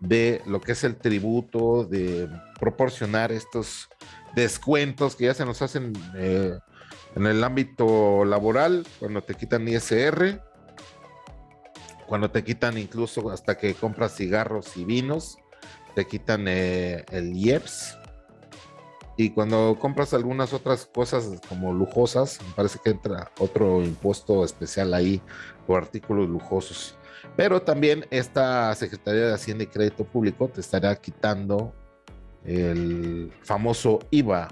de lo que es el tributo, de proporcionar estos descuentos que ya se nos hacen eh, en el ámbito laboral, cuando te quitan ISR, cuando te quitan incluso hasta que compras cigarros y vinos, te quitan el IEPS, y cuando compras algunas otras cosas como lujosas, me parece que entra otro impuesto especial ahí por artículos lujosos. Pero también esta Secretaría de Hacienda y Crédito Público te estará quitando el famoso IVA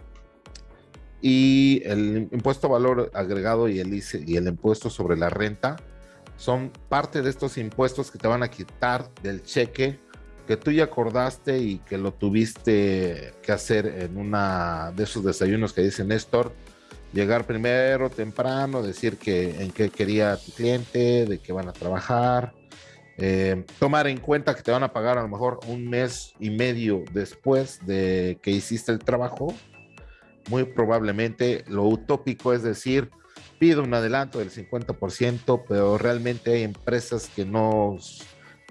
y el impuesto a valor agregado y el, y el impuesto sobre la renta son parte de estos impuestos que te van a quitar del cheque que tú ya acordaste y que lo tuviste que hacer en una de esos desayunos que dice Néstor, llegar primero, temprano, decir que en qué quería tu cliente, de qué van a trabajar, eh, tomar en cuenta que te van a pagar a lo mejor un mes y medio después de que hiciste el trabajo. Muy probablemente lo utópico es decir, pido un adelanto del 50%, pero realmente hay empresas que no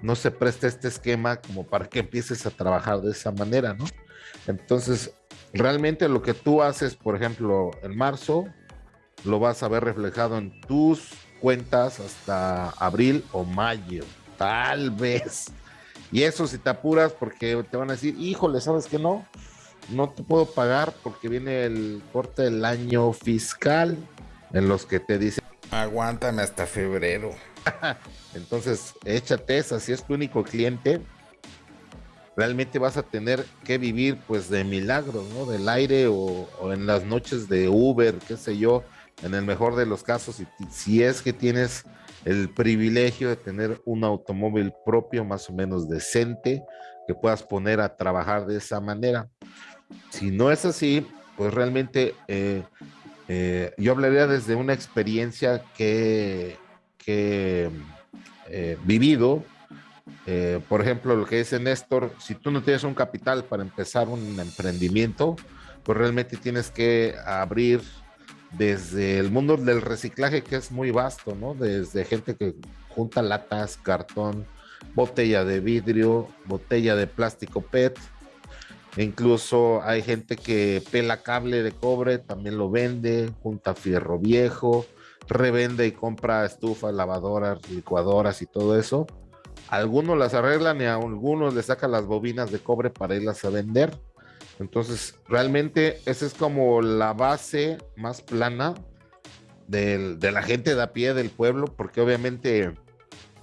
no se presta este esquema como para que empieces a trabajar de esa manera, ¿no? Entonces, realmente lo que tú haces, por ejemplo, en marzo, lo vas a ver reflejado en tus cuentas hasta abril o mayo, tal vez. Y eso si te apuras porque te van a decir, híjole, ¿sabes qué no? No te puedo pagar porque viene el corte del año fiscal en los que te dicen, aguántame hasta febrero. Entonces, échate esa, si es tu único cliente, realmente vas a tener que vivir pues de milagros, ¿no? Del aire o, en las noches de Uber, qué sé yo, en el mejor de los casos, si, si es que tienes el privilegio de tener un automóvil propio más o menos decente que puedas poner a trabajar de esa manera. Si no es así, pues realmente eh, eh, yo hablaría desde una experiencia que que eh, vivido. Eh, por ejemplo, lo que dice Néstor, si tú no tienes un capital para empezar un emprendimiento, pues realmente tienes que abrir desde el mundo del reciclaje, que es muy vasto, ¿no? Desde gente que junta latas, cartón, botella de vidrio, botella de plástico PET. Incluso hay gente que pela cable de cobre, también lo vende, junta fierro viejo, revende y compra estufas, lavadoras, licuadoras y todo eso. Algunos las arreglan y a algunos les sacan las bobinas de cobre para irlas a vender. Entonces, realmente esa es como la base más plana de la gente de a pie del pueblo, porque obviamente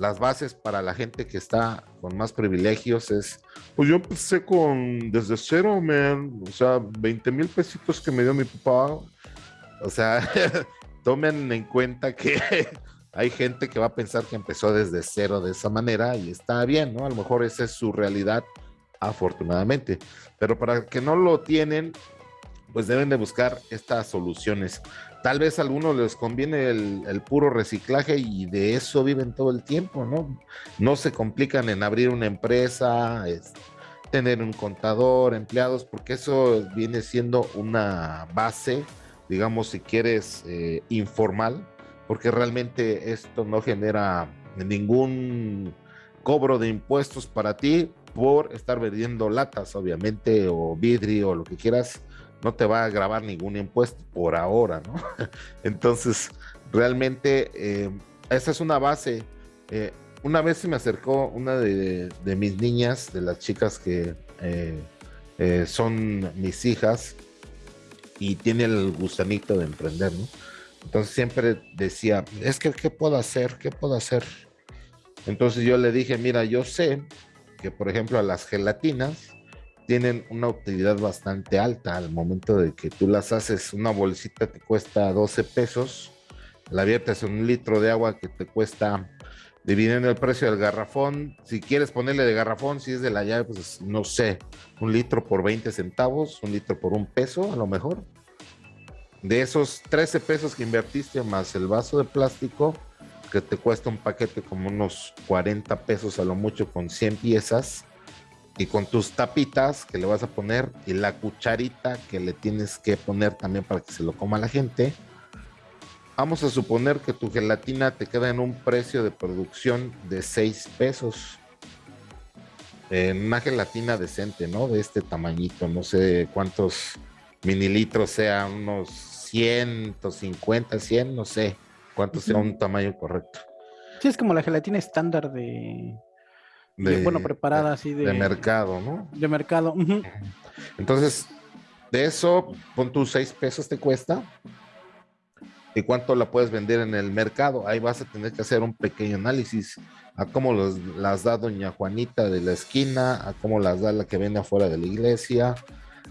las bases para la gente que está con más privilegios es, pues yo empecé con desde cero, man, o sea, 20 mil pesitos que me dio mi papá, o sea, tomen en cuenta que hay gente que va a pensar que empezó desde cero de esa manera y está bien, ¿no? A lo mejor esa es su realidad, afortunadamente. Pero para que no lo tienen, pues deben de buscar estas soluciones. Tal vez a algunos les conviene el, puro reciclaje y de eso viven todo el tiempo, ¿no? No se complican en abrir una empresa, tener un contador, empleados, porque eso viene siendo una base digamos, si quieres, eh, informal, porque realmente esto no genera ningún cobro de impuestos para ti por estar vendiendo latas, obviamente, o vidrio, o lo que quieras, no te va a grabar ningún impuesto por ahora, ¿no? Entonces, realmente, eh, esa es una base. Eh, una vez se me acercó una de, mis niñas, de las chicas que son mis hijas, y tiene el gusanito de emprender, ¿no? Entonces siempre decía, es que, ¿qué puedo hacer? ¿Qué puedo hacer? Entonces yo le dije, mira, yo sé que, por ejemplo, las gelatinas tienen una utilidad bastante alta al momento de que tú las haces, una bolsita te cuesta 12 pesos, la viertes en un litro de agua que te cuesta, dividiendo el precio del garrafón, si quieres ponerle de garrafón, si es de la llave, pues no sé, un litro por 20 centavos, un litro por un peso a lo mejor. De esos 13 pesos que invertiste más el vaso de plástico, que te cuesta un paquete como unos 40 pesos a lo mucho con 100 piezas, y con tus tapitas que le vas a poner y la cucharita que le tienes que poner también para que se lo coma la gente. Vamos a suponer que tu gelatina te queda en un precio de producción de 6 pesos. En una gelatina decente, ¿no? De este tamañito, no sé cuántos mililitros sea, unos 150, 100, no sé cuánto sea un tamaño correcto. Sí, es como la gelatina estándar de, bueno, preparada así de, de mercado, ¿no? De mercado. Entonces, de eso, pon tus 6 pesos te cuesta. ¿Y cuánto la puedes vender en el mercado? Ahí vas a tener que hacer un pequeño análisis a cómo los, las da doña Juanita de la esquina, a cómo las da la que vende afuera de la iglesia,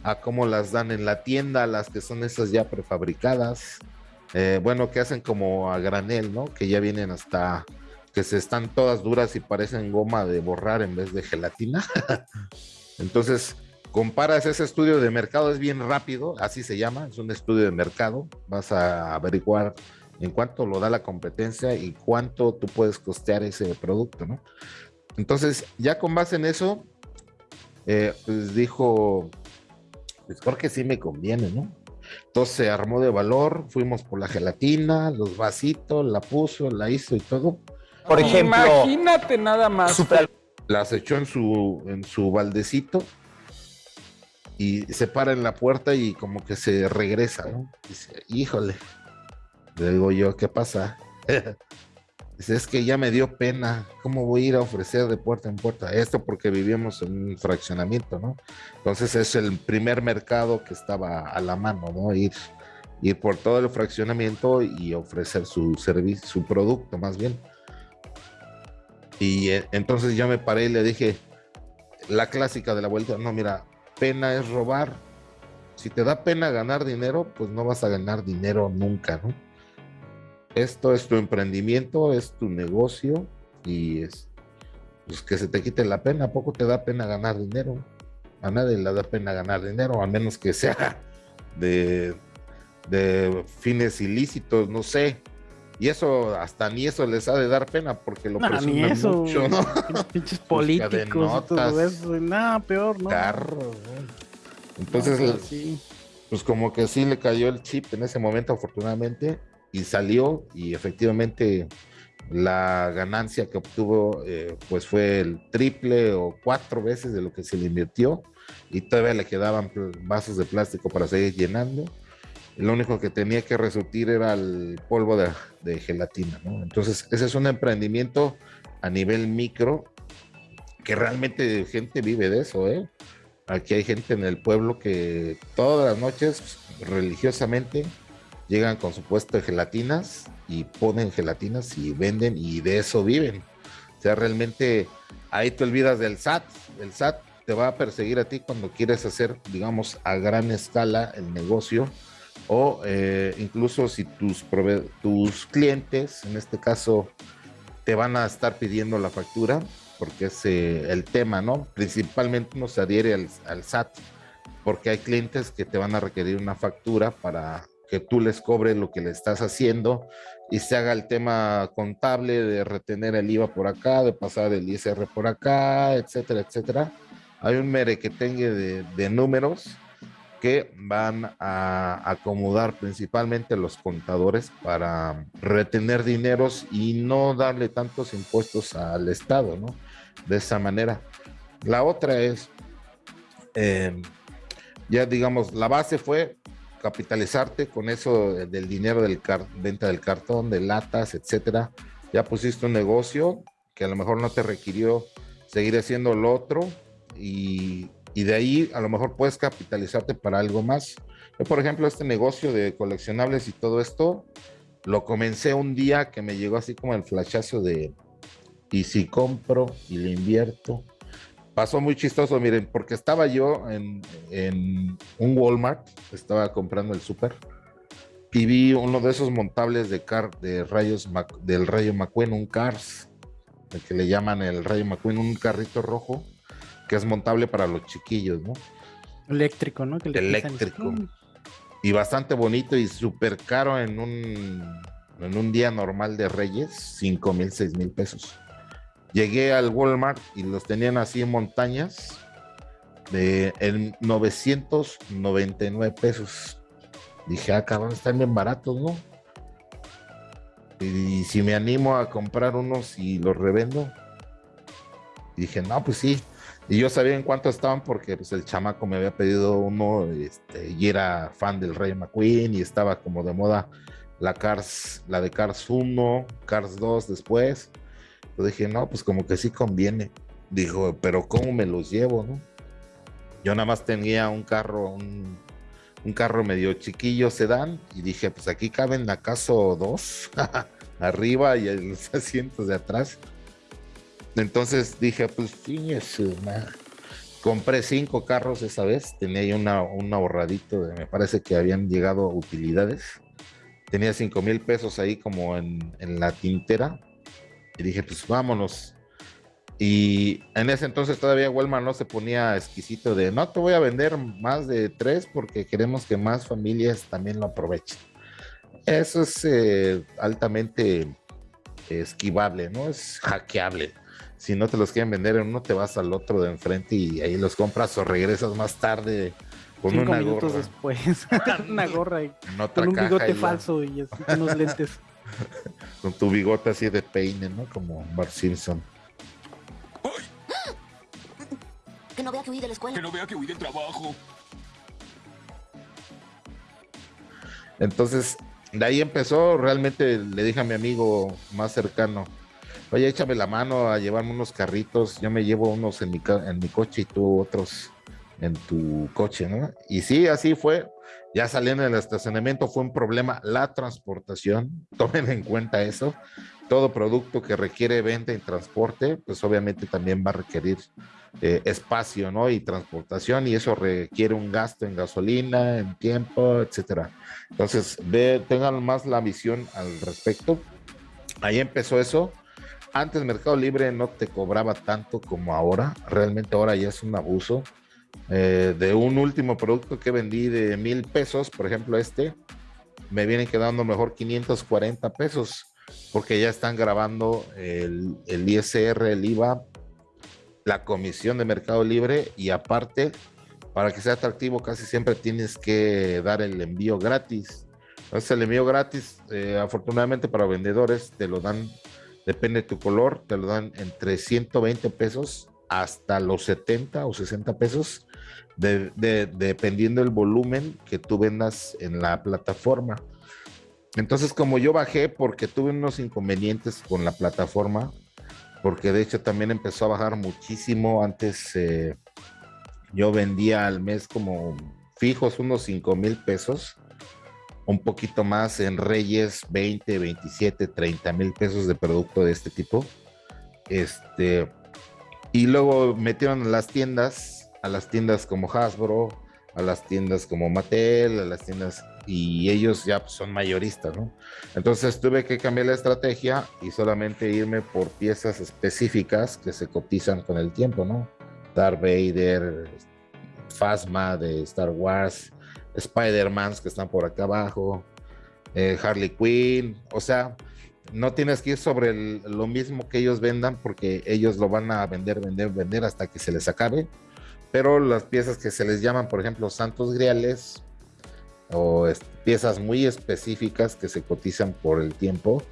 a cómo las dan en la tienda, las que son esas ya prefabricadas. Eh, bueno, que hacen como a granel, ¿no? Que ya vienen hasta que se están todas duras y parecen goma de borrar en vez de gelatina. Entonces, comparas ese estudio de mercado, es bien rápido, así se llama, es un estudio de mercado. Vas a averiguar en cuánto lo da la competencia y cuánto tú puedes costear ese producto, ¿no? Entonces, ya con base en eso, eh, pues dijo, pues creo que sí me conviene, ¿no? Entonces se armó de valor, fuimos por la gelatina, los vasitos, la puso, la hizo y todo. Por ejemplo, imagínate nada más. Las echó en su, en su baldecito y se para en la puerta y como que se regresa, ¿no? Dice, híjole. Le digo yo, ¿qué pasa? Dice, es que ya me dio pena. ¿Cómo voy a ir a ofrecer de puerta en puerta? Esto porque vivíamos en un fraccionamiento, ¿no? Entonces es el primer mercado que estaba a la mano, ¿no? Ir, ir por todo el fraccionamiento y ofrecer su servicio, su producto más bien. Y eh, entonces yo me paré y le dije, la clásica de la vuelta, no, mira, pena es robar. Si te da pena ganar dinero, pues no vas a ganar dinero nunca, ¿no? Esto es tu emprendimiento, es tu negocio y es pues que se te quite la pena. ¿A poco te da pena ganar dinero? A nadie le da pena ganar dinero, a menos que sea de, de fines ilícitos, no sé. Y eso, hasta ni eso les ha de dar pena porque lo no, ni eso, mucho, ¿no? Pinches políticos y todo eso. Nada, peor, ¿no? Carros, Entonces, pues como que sí le cayó el chip en ese momento, afortunadamente, y salió y efectivamente la ganancia que obtuvo eh, pues fue el triple o cuatro veces de lo que se le invirtió y todavía le quedaban vasos de plástico para seguir llenando lo único que tenía que resurtir era el polvo de, gelatina, ¿no? Entonces, ese es un emprendimiento a nivel micro que realmente gente vive de eso, ¿eh? Aquí hay gente en el pueblo que todas las noches religiosamente llegan con su puesto de gelatinas y ponen gelatinas y venden y de eso viven. O sea, realmente ahí te olvidas del SAT. El SAT te va a perseguir a ti cuando quieres hacer, digamos, a gran escala el negocio o eh, incluso si tus, tus clientes, en este caso, te van a estar pidiendo la factura, porque es eh, el tema, ¿no? Principalmente uno se adhiere al, al, SAT, porque hay clientes que te van a requerir una factura para que tú les cobres lo que le estás haciendo y se haga el tema contable de retener el IVA por acá, de pasar el ISR por acá, etcétera, etcétera. Hay un merequetengue de, de números que van a acomodar principalmente los contadores para retener dineros y no darle tantos impuestos al Estado, ¿no? De esa manera. La otra es, em, ya digamos, la base fue capitalizarte con eso del dinero del venta del cartón, de latas, etcétera. Ya pusiste un negocio que a lo mejor no te requirió seguir haciendo lo otro y y de ahí a lo mejor puedes capitalizarte para algo más. Yo, por ejemplo, este negocio de coleccionables y todo esto, lo comencé un día que me llegó así como el flashazo de, y si compro y le invierto. Pasó muy chistoso, miren, porque estaba yo en, en un Walmart, estaba comprando el súper, y vi uno de esos montables de, car, de rayos del rayo McQueen, un Cars, el que le llaman el rayo McQueen, un carrito rojo que es montable para los chiquillos, ¿no? Eléctrico, ¿no? Eléctrico. Y bastante bonito y súper caro en un, en un día normal de Reyes, 5 mil, 6 mil pesos. Llegué al Walmart y los tenían así en montañas de, en 999 pesos. Dije, ah, cabrón, están bien baratos, ¿no? Y, si me animo a comprar unos y los revendo. dije, no, pues sí. Y yo sabía en cuánto estaban porque pues, el chamaco me había pedido uno este, y era fan del Rey McQueen y estaba como de moda la Cars, la de Cars 1, Cars 2 después. Yo dije, no, pues como que sí conviene. Dijo, pero ¿cómo me los llevo, no? Yo nada más tenía un carro, un, carro medio chiquillo sedán y dije, pues aquí caben acaso dos arriba y los asientos de atrás. Entonces dije, pues sí, compré cinco carros esa vez, tenía una, un ahorradito, de, me parece que habían llegado utilidades. Tenía cinco mil pesos ahí como en, en la tintera y dije, pues vámonos. Y en ese entonces todavía Walmart no se ponía exquisito de, no te voy a vender más de tres porque queremos que más familias también lo aprovechen. Eso es eh, altamente esquivable, ¿no? Es hackeable. Si no te los quieren vender en uno, te vas al otro de enfrente y ahí los compras o regresas más tarde con una minutos después, una gorra y con un bigote falso y unos lentes. con tu bigote así de peine, ¿no? Como Bart Simpson. Que no vea que huí de la escuela. Que no vea que huí del trabajo. Entonces, de ahí empezó, realmente le dije a mi amigo más cercano, oye, échame la mano a llevarme unos carritos, yo me llevo unos en mi, en mi coche y tú otros en tu coche, ¿no? Y sí, así fue. Ya saliendo del estacionamiento fue un problema la transportación, tomen en cuenta eso. Todo producto que requiere venta y transporte, pues obviamente también va a requerir eh, espacio, ¿no? Y transportación, y eso requiere un gasto en gasolina, en tiempo, etcétera. Entonces, ve, tengan más la visión al respecto. Ahí empezó eso. Antes Mercado Libre no te cobraba tanto como ahora. Realmente ahora ya es un abuso. Eh, de un último producto que vendí de mil pesos, por ejemplo este, me vienen quedando mejor 540 pesos porque ya están grabando el, el ISR, el IVA la comisión de Mercado Libre y aparte, para que sea atractivo, casi siempre tienes que dar el envío gratis. Entonces el envío gratis, eh, afortunadamente para vendedores, te lo dan, depende de tu color, te lo dan entre 120 pesos hasta los 70 o 60 pesos, dependiendo del volumen que tú vendas en la plataforma. Entonces, como yo bajé porque tuve unos inconvenientes con la plataforma, porque de hecho también empezó a bajar muchísimo. Antes eh, yo vendía al mes como fijos unos 5 mil pesos, un poquito más en Reyes, 20, 27, 30 mil pesos de producto de este tipo. Este, y luego metieron a las tiendas, a las tiendas como Hasbro, a las tiendas como Mattel, a las tiendas y ellos ya pues, son mayoristas, ¿no? Entonces tuve que cambiar la estrategia y solamente irme por piezas específicas que se cotizan con el tiempo, ¿no? Darth Vader, Phasma de Star Wars, Spider-Man que están por acá abajo, eh, Harley Quinn, o sea, no tienes que ir sobre lo mismo que ellos vendan porque ellos lo van a vender, vender, vender hasta que se les acabe. Pero las piezas que se les llaman, por ejemplo, Santos Griales, o piezas muy específicas que se cotizan por el tiempo,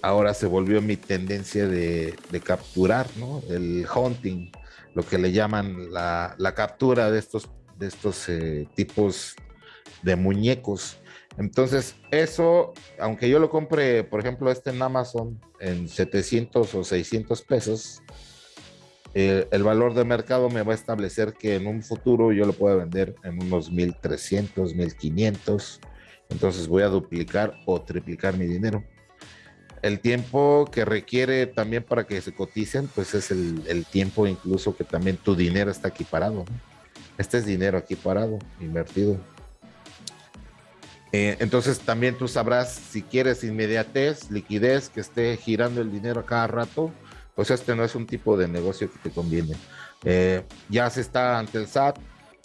ahora se volvió mi tendencia de, capturar, ¿no? El hunting, lo que le llaman la, captura de estos, de estos eh, tipos de muñecos. Entonces, eso, aunque yo lo compre, por ejemplo, este en Amazon en 700 o 600 pesos, eh, el valor de mercado me va a establecer que en un futuro yo lo pueda vender en unos 1300, 1500. Entonces voy a duplicar o triplicar mi dinero. El tiempo que requiere también para que se coticen, pues es el, tiempo incluso que también tu dinero está aquí parado. Este es dinero aquí parado, invertido. Eh, entonces también tú sabrás si quieres inmediatez, liquidez, que esté girando el dinero a cada rato pues este no es un tipo de negocio que te conviene. Eh, ya se está ante el SAT.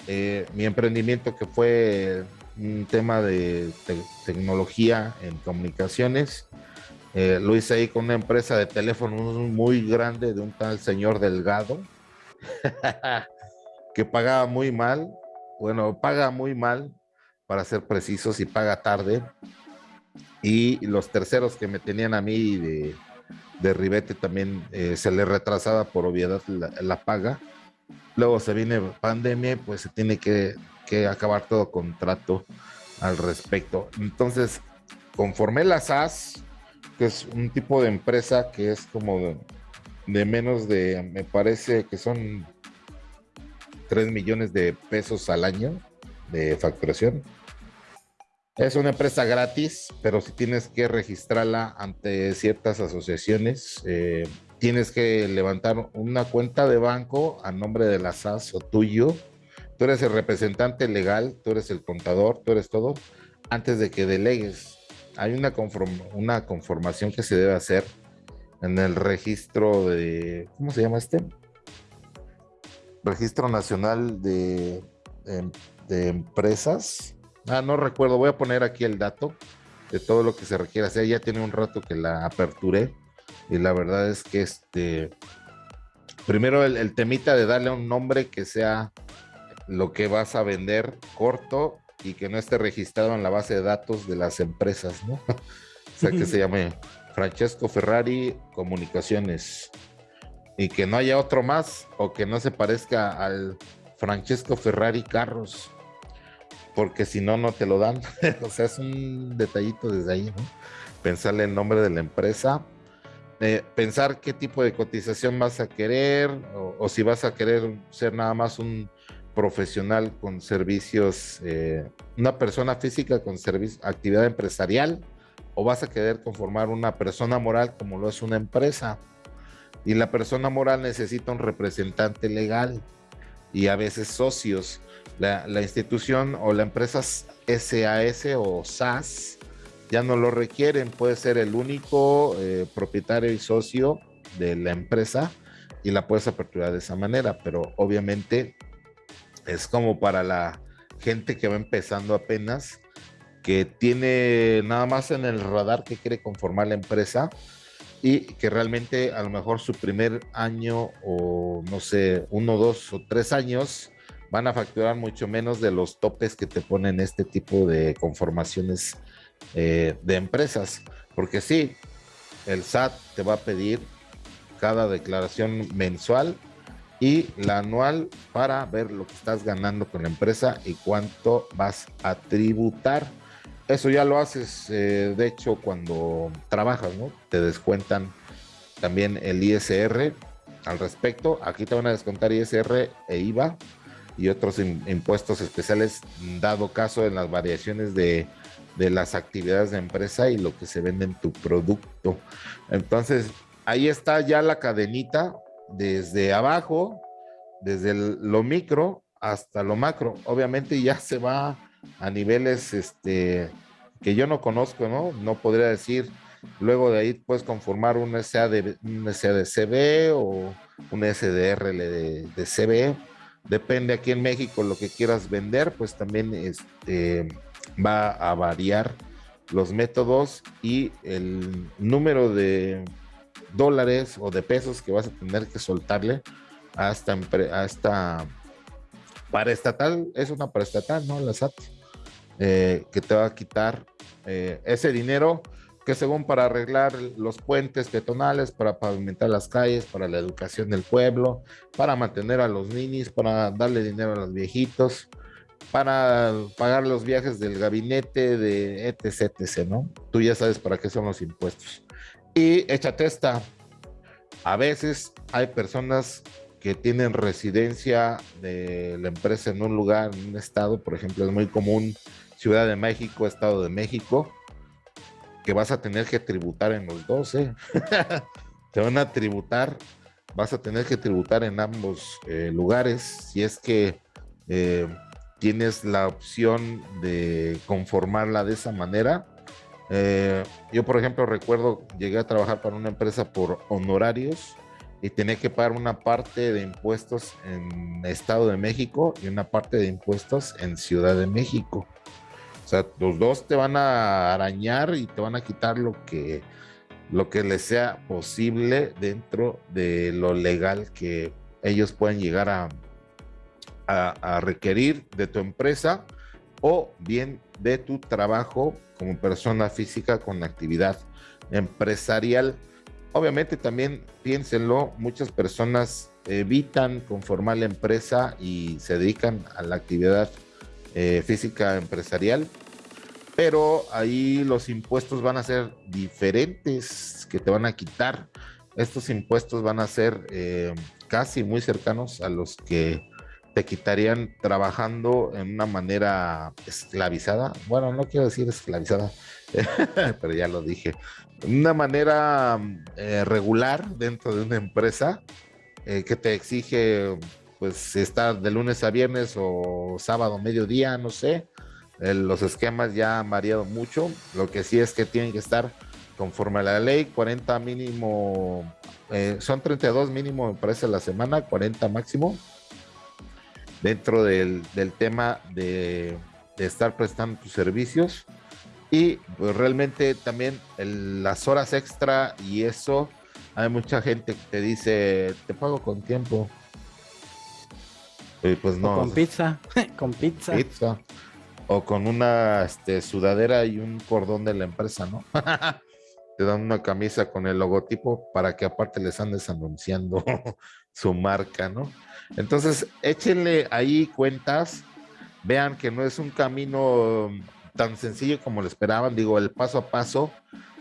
Eh, mi emprendimiento que fue un tema de tecnología en comunicaciones, lo hice ahí con una empresa de teléfonos muy grande de un tal señor Delgado, que pagaba muy mal, bueno, paga muy mal, para ser precisos, y paga tarde. Y los terceros que me tenían a mí de, de ribete también eh, se le retrasaba por obviedad la, paga. Luego se viene pandemia, pues se tiene que, que acabar todo contrato al respecto. Entonces, conforme la SAS, que es un tipo de empresa que es como de, menos de, me parece que son 3 millones de pesos al año de facturación. Es una empresa gratis, pero si tienes que registrarla ante ciertas asociaciones, eh, tienes que levantar una cuenta de banco a nombre de la SAS o tuyo. Tú eres el representante legal, tú eres el contador, tú eres todo, antes de que delegues hay una, conformación que se debe hacer en el registro de, ¿cómo se llama este? Registro Nacional de, em, de, Empresas. Ah, no recuerdo, voy a poner aquí el dato de todo lo que se requiere hacer. Ya tiene un rato que la aperturé y la verdad es que este, primero el, el temita de darle un nombre que sea lo que vas a vender corto y que no esté registrado en la base de datos de las empresas, ¿no? o sea, que se llame Francesco Ferrari Comunicaciones y que no haya otro más o que no se parezca al Francesco Ferrari Carros, porque si no, no te lo dan. o sea, es un detallito desde ahí, ¿no? Pensarle el nombre de la empresa, eh, pensar qué tipo de cotización vas a querer o si vas a querer ser nada más un profesional con servicios, eh, una persona física con actividad empresarial, o vas a querer conformar una persona moral como lo es una empresa. Y la persona moral necesita un representante legal y a veces socios. La, institución o la empresa SAS o SAS ya no lo requieren, puede ser el único eh, propietario y socio de la empresa y la puedes aperturar de esa manera, pero obviamente es como para la gente que va empezando apenas, que tiene nada más en el radar que quiere conformar la empresa y que realmente a lo mejor su primer año o no sé, uno, dos o tres años van a facturar mucho menos de los topes que te ponen este tipo de conformaciones eh, de empresas. Porque sí, el SAT te va a pedir cada declaración mensual y la anual para ver lo que estás ganando con la empresa y cuánto vas a tributar. Eso ya lo haces, eh, de hecho, cuando trabajas, ¿no? Te descuentan también el ISR al respecto. Aquí te van a descontar ISR e IVA y otros impuestos especiales, dado caso en las variaciones de, de las actividades de empresa y lo que se vende en tu producto. Entonces, ahí está ya la cadenita desde abajo, desde lo micro hasta lo macro. Obviamente ya se va a niveles este, que yo no conozco, ¿no? No podría decir, luego de ahí puedes conformar un SAD, un CB o un SDR de, de CB. Depende aquí en México lo que quieras vender, pues también este, va a variar los métodos y el número de dólares o de pesos que vas a tener que soltarle a esta, a esta paraestatal, es una paraestatal, ¿no? La SAT, eh, que te va a quitar eh, ese dinero que según para arreglar los puentes peatonales, para pavimentar las calles, para la educación del pueblo, para mantener a los ninis, para darle dinero a los viejitos, para pagar los viajes del gabinete de etc, etc, ¿no? Tú ya sabes para qué son los impuestos. Y échate esta. A veces hay personas que tienen residencia de la empresa en un lugar, en un estado, por ejemplo, es muy común Ciudad de México, Estado de México, que vas a tener que tributar en los dos, ¿eh? Te van a tributar, vas a tener que tributar en ambos eh, lugares si es que eh, tienes la opción de conformarla de esa manera eh, yo, por ejemplo, recuerdo, llegué a trabajar para una empresa por honorarios y tenía que pagar una parte de impuestos en Estado de México y una parte de impuestos en Ciudad de México. O sea, los dos te van a arañar y te van a quitar lo que, lo que les sea posible dentro de lo legal que ellos pueden llegar a, a, requerir de tu empresa o bien de tu trabajo como persona física con actividad empresarial. Obviamente también piénsenlo, muchas personas evitan conformar la empresa y se dedican a la actividad eh, física empresarial, pero ahí los impuestos van a ser diferentes que te van a quitar. Estos impuestos van a ser eh, casi muy cercanos a los que te quitarían trabajando en una manera esclavizada. Bueno, no quiero decir esclavizada, pero ya lo dije. Una manera eh, regular dentro de una empresa que te exige, pues, estar de lunes a viernes o sábado, mediodía, no sé. Eh, los esquemas ya han variado mucho. Lo que sí es que tienen que estar conforme a la ley, 40 mínimo, son 32 mínimo, me parece, la semana, 40 máximo dentro del, tema de, estar prestando tus servicios y pues realmente también las horas extra y eso hay mucha gente que te dice te pago con tiempo y pues no con pizza con pizza. pizza. O con una este, sudadera y un cordón de la empresa no te dan una camisa con el logotipo para que aparte les andes anunciando su marca no entonces, échenle ahí cuentas, vean que no es un camino tan sencillo como lo esperaban, digo, el paso a paso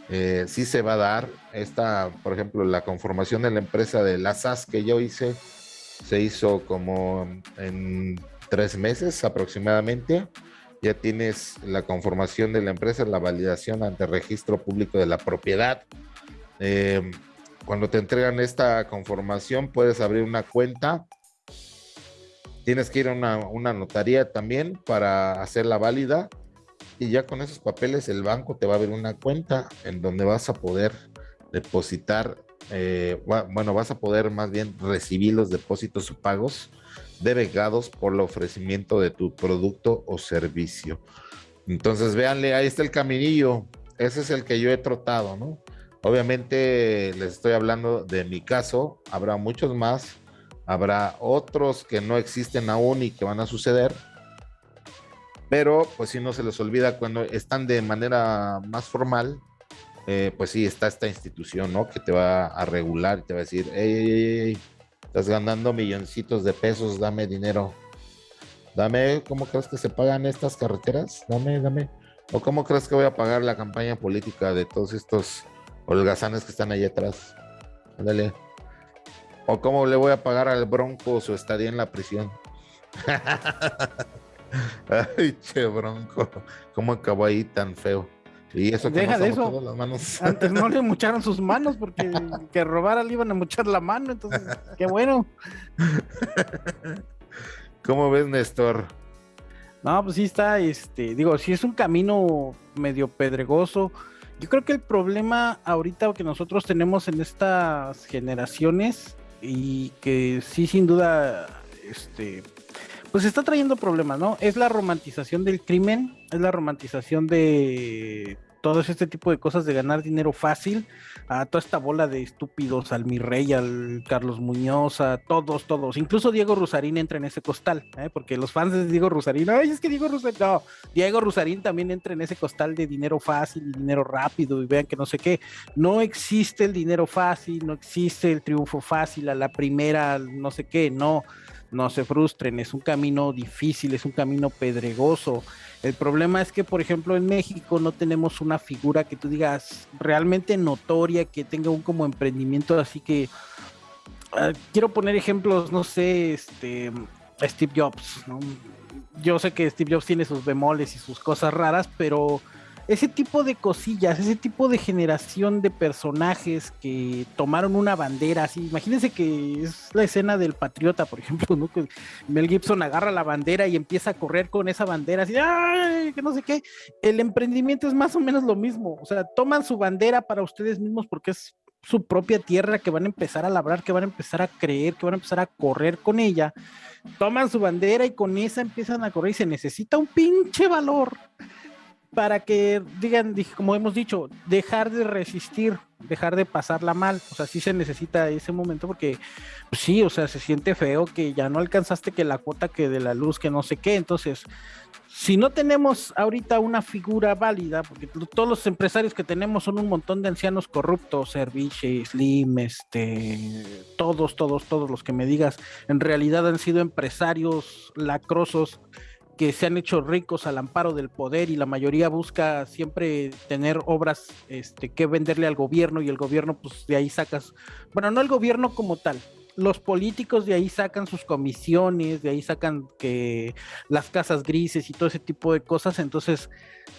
eh, sí se va a dar. Esta, por ejemplo, la conformación de la empresa de la SAS que yo hice, se hizo como en tres meses aproximadamente. Ya tienes la conformación de la empresa, la validación ante registro público de la propiedad. Eh, cuando te entregan esta conformación, puedes abrir una cuenta Tienes que ir a una, notaría también para hacerla válida y ya con esos papeles el banco te va a abrir una cuenta en donde vas a poder depositar, eh, bueno, vas a poder más bien recibir los depósitos o pagos devegados por el ofrecimiento de tu producto o servicio. Entonces, véanle, ahí está el caminillo. Ese es el que yo he trotado, ¿no? Obviamente les estoy hablando de mi caso, habrá muchos más Habrá otros que no existen aún y que van a suceder. Pero pues si no se les olvida cuando están de manera más formal, eh, pues sí está esta institución, ¿no? Que te va a regular y te va a decir, hey, estás ganando milloncitos de pesos, dame dinero. Dame, ¿cómo crees que se pagan estas carreteras? Dame, dame. ¿O cómo crees que voy a pagar la campaña política de todos estos holgazanes que están ahí atrás? Ándale. ¿O cómo le voy a pagar al Bronco su estadía en la prisión? Ay, che, Bronco. ¿Cómo acabó ahí tan feo? Y eso que Deja de eso. Las manos. Antes no le mucharon sus manos porque que robara le iban a muchar la mano. Entonces, qué bueno. ¿Cómo ves, Néstor? No, pues sí está, este, digo, sí es un camino medio pedregoso. Yo creo que el problema ahorita que nosotros tenemos en estas generaciones y que sí, sin duda, este, pues está trayendo problemas, ¿no? Es la romantización del crimen, es la romantización de todo este tipo de cosas de ganar dinero fácil, a toda esta bola de estúpidos, al mi rey, al Carlos Muñoz, a todos, todos, incluso Diego Rusarín entra en ese costal, ¿eh? porque los fans de Diego Rusarín, ay, es que Diego Rusarín, no, Diego Rusarín también entra en ese costal de dinero fácil y dinero rápido, y vean que no sé qué, no existe el dinero fácil, no existe el triunfo fácil a la primera, no sé qué, no, no se frustren, es un camino difícil, es un camino pedregoso, el problema es que, por ejemplo, en México no tenemos una figura que tú digas realmente notoria, que tenga un como emprendimiento así que... Ah, quiero poner ejemplos, no sé, este, Steve Jobs, Yo sé que Steve Jobs tiene sus bemoles y sus cosas raras, pero ese tipo de cosillas, ese tipo de generación de personajes que tomaron una bandera así. Imagínense que es la escena del Patriota, por ejemplo, ¿no? Que Mel Gibson agarra la bandera y empieza a correr con esa bandera así, ¡ay! que no sé qué. El emprendimiento es más o menos lo mismo. O sea, toman su bandera para ustedes mismos porque es su propia tierra que van a empezar a labrar, que van a empezar a creer, que van a empezar a correr con ella. Toman su bandera y con esa empiezan a correr y se necesita un pinche valor para que digan, como hemos dicho, dejar de resistir, dejar de pasarla mal, o sea, sí se necesita ese momento porque pues sí, o sea, se siente feo que ya no alcanzaste que la cuota que de la luz, que no sé qué, entonces si no tenemos ahorita una figura válida, porque todos los empresarios que tenemos son un montón de ancianos corruptos, Serviche, Slim, este, todos, todos, todos los que me digas, en realidad han sido empresarios lacrosos que se han hecho ricos al amparo del poder y la mayoría busca siempre tener obras este, que venderle al gobierno y el gobierno pues de ahí sacas, bueno, no el gobierno como tal, los políticos de ahí sacan sus comisiones, de ahí sacan que las casas grises y todo ese tipo de cosas, entonces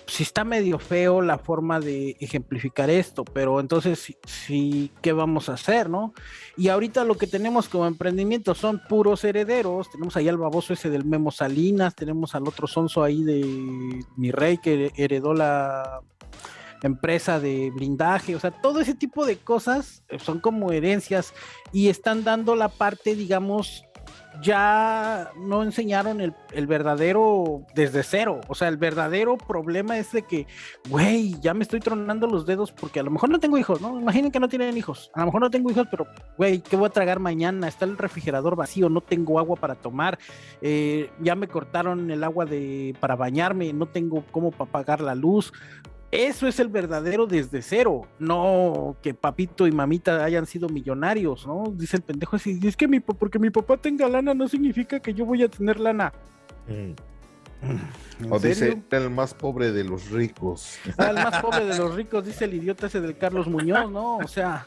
sí está medio feo la forma de ejemplificar esto, pero entonces sí, ¿qué vamos a hacer, no? Y ahorita lo que tenemos como emprendimiento son puros herederos, tenemos ahí al baboso ese del Memo Salinas, tenemos al otro sonso ahí de mi rey que heredó la empresa de blindaje, o sea, todo ese tipo de cosas son como herencias y están dando la parte, digamos, ya no enseñaron el, el, verdadero desde cero. O sea, el verdadero problema es de que, güey, ya me estoy tronando los dedos porque a lo mejor no tengo hijos, ¿no? Imaginen que no tienen hijos. A lo mejor no tengo hijos, pero, güey, ¿qué voy a tragar mañana? Está el refrigerador vacío, no tengo agua para tomar. Eh, ya me cortaron el agua de, para bañarme, no tengo cómo para la luz. Eso es el verdadero desde cero, no que papito y mamita hayan sido millonarios, ¿no? Dice el pendejo así, es que mi, porque mi papá tenga lana no significa que yo voy a tener lana. Mm. O dice el más pobre de los ricos. Ah, el más pobre de los ricos, dice el idiota ese del Carlos Muñoz, ¿no? O sea,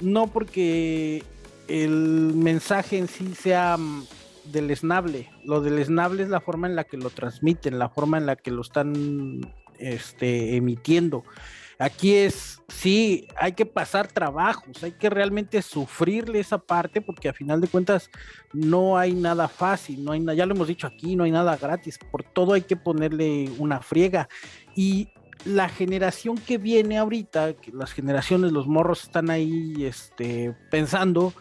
no porque el mensaje en sí sea mm, del esnable. Lo del esnable es la forma en la que lo transmiten, la forma en la que lo están este, emitiendo. Aquí es, sí, hay que pasar trabajos, hay que realmente sufrirle esa parte porque a final de cuentas no hay nada fácil, no hay ya lo hemos dicho aquí, no hay nada gratis, por todo hay que ponerle una friega. Y la generación que viene ahorita, que las generaciones, los morros están ahí este, pensando,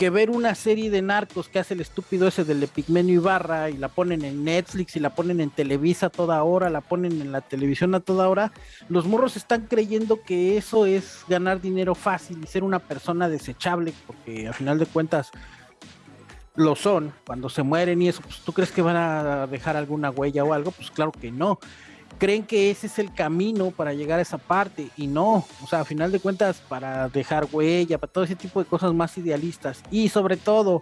que ver una serie de narcos que hace el estúpido ese del Epigmenio Ibarra y la ponen en Netflix y la ponen en Televisa a toda hora, la ponen en la televisión a toda hora, los morros están creyendo que eso es ganar dinero fácil y ser una persona desechable, porque a final de cuentas lo son, cuando se mueren y eso, pues tú crees que van a dejar alguna huella o algo, pues claro que no creen que ese es el camino para llegar a esa parte y no, o sea, a final de cuentas para dejar huella, para todo ese tipo de cosas más idealistas y sobre todo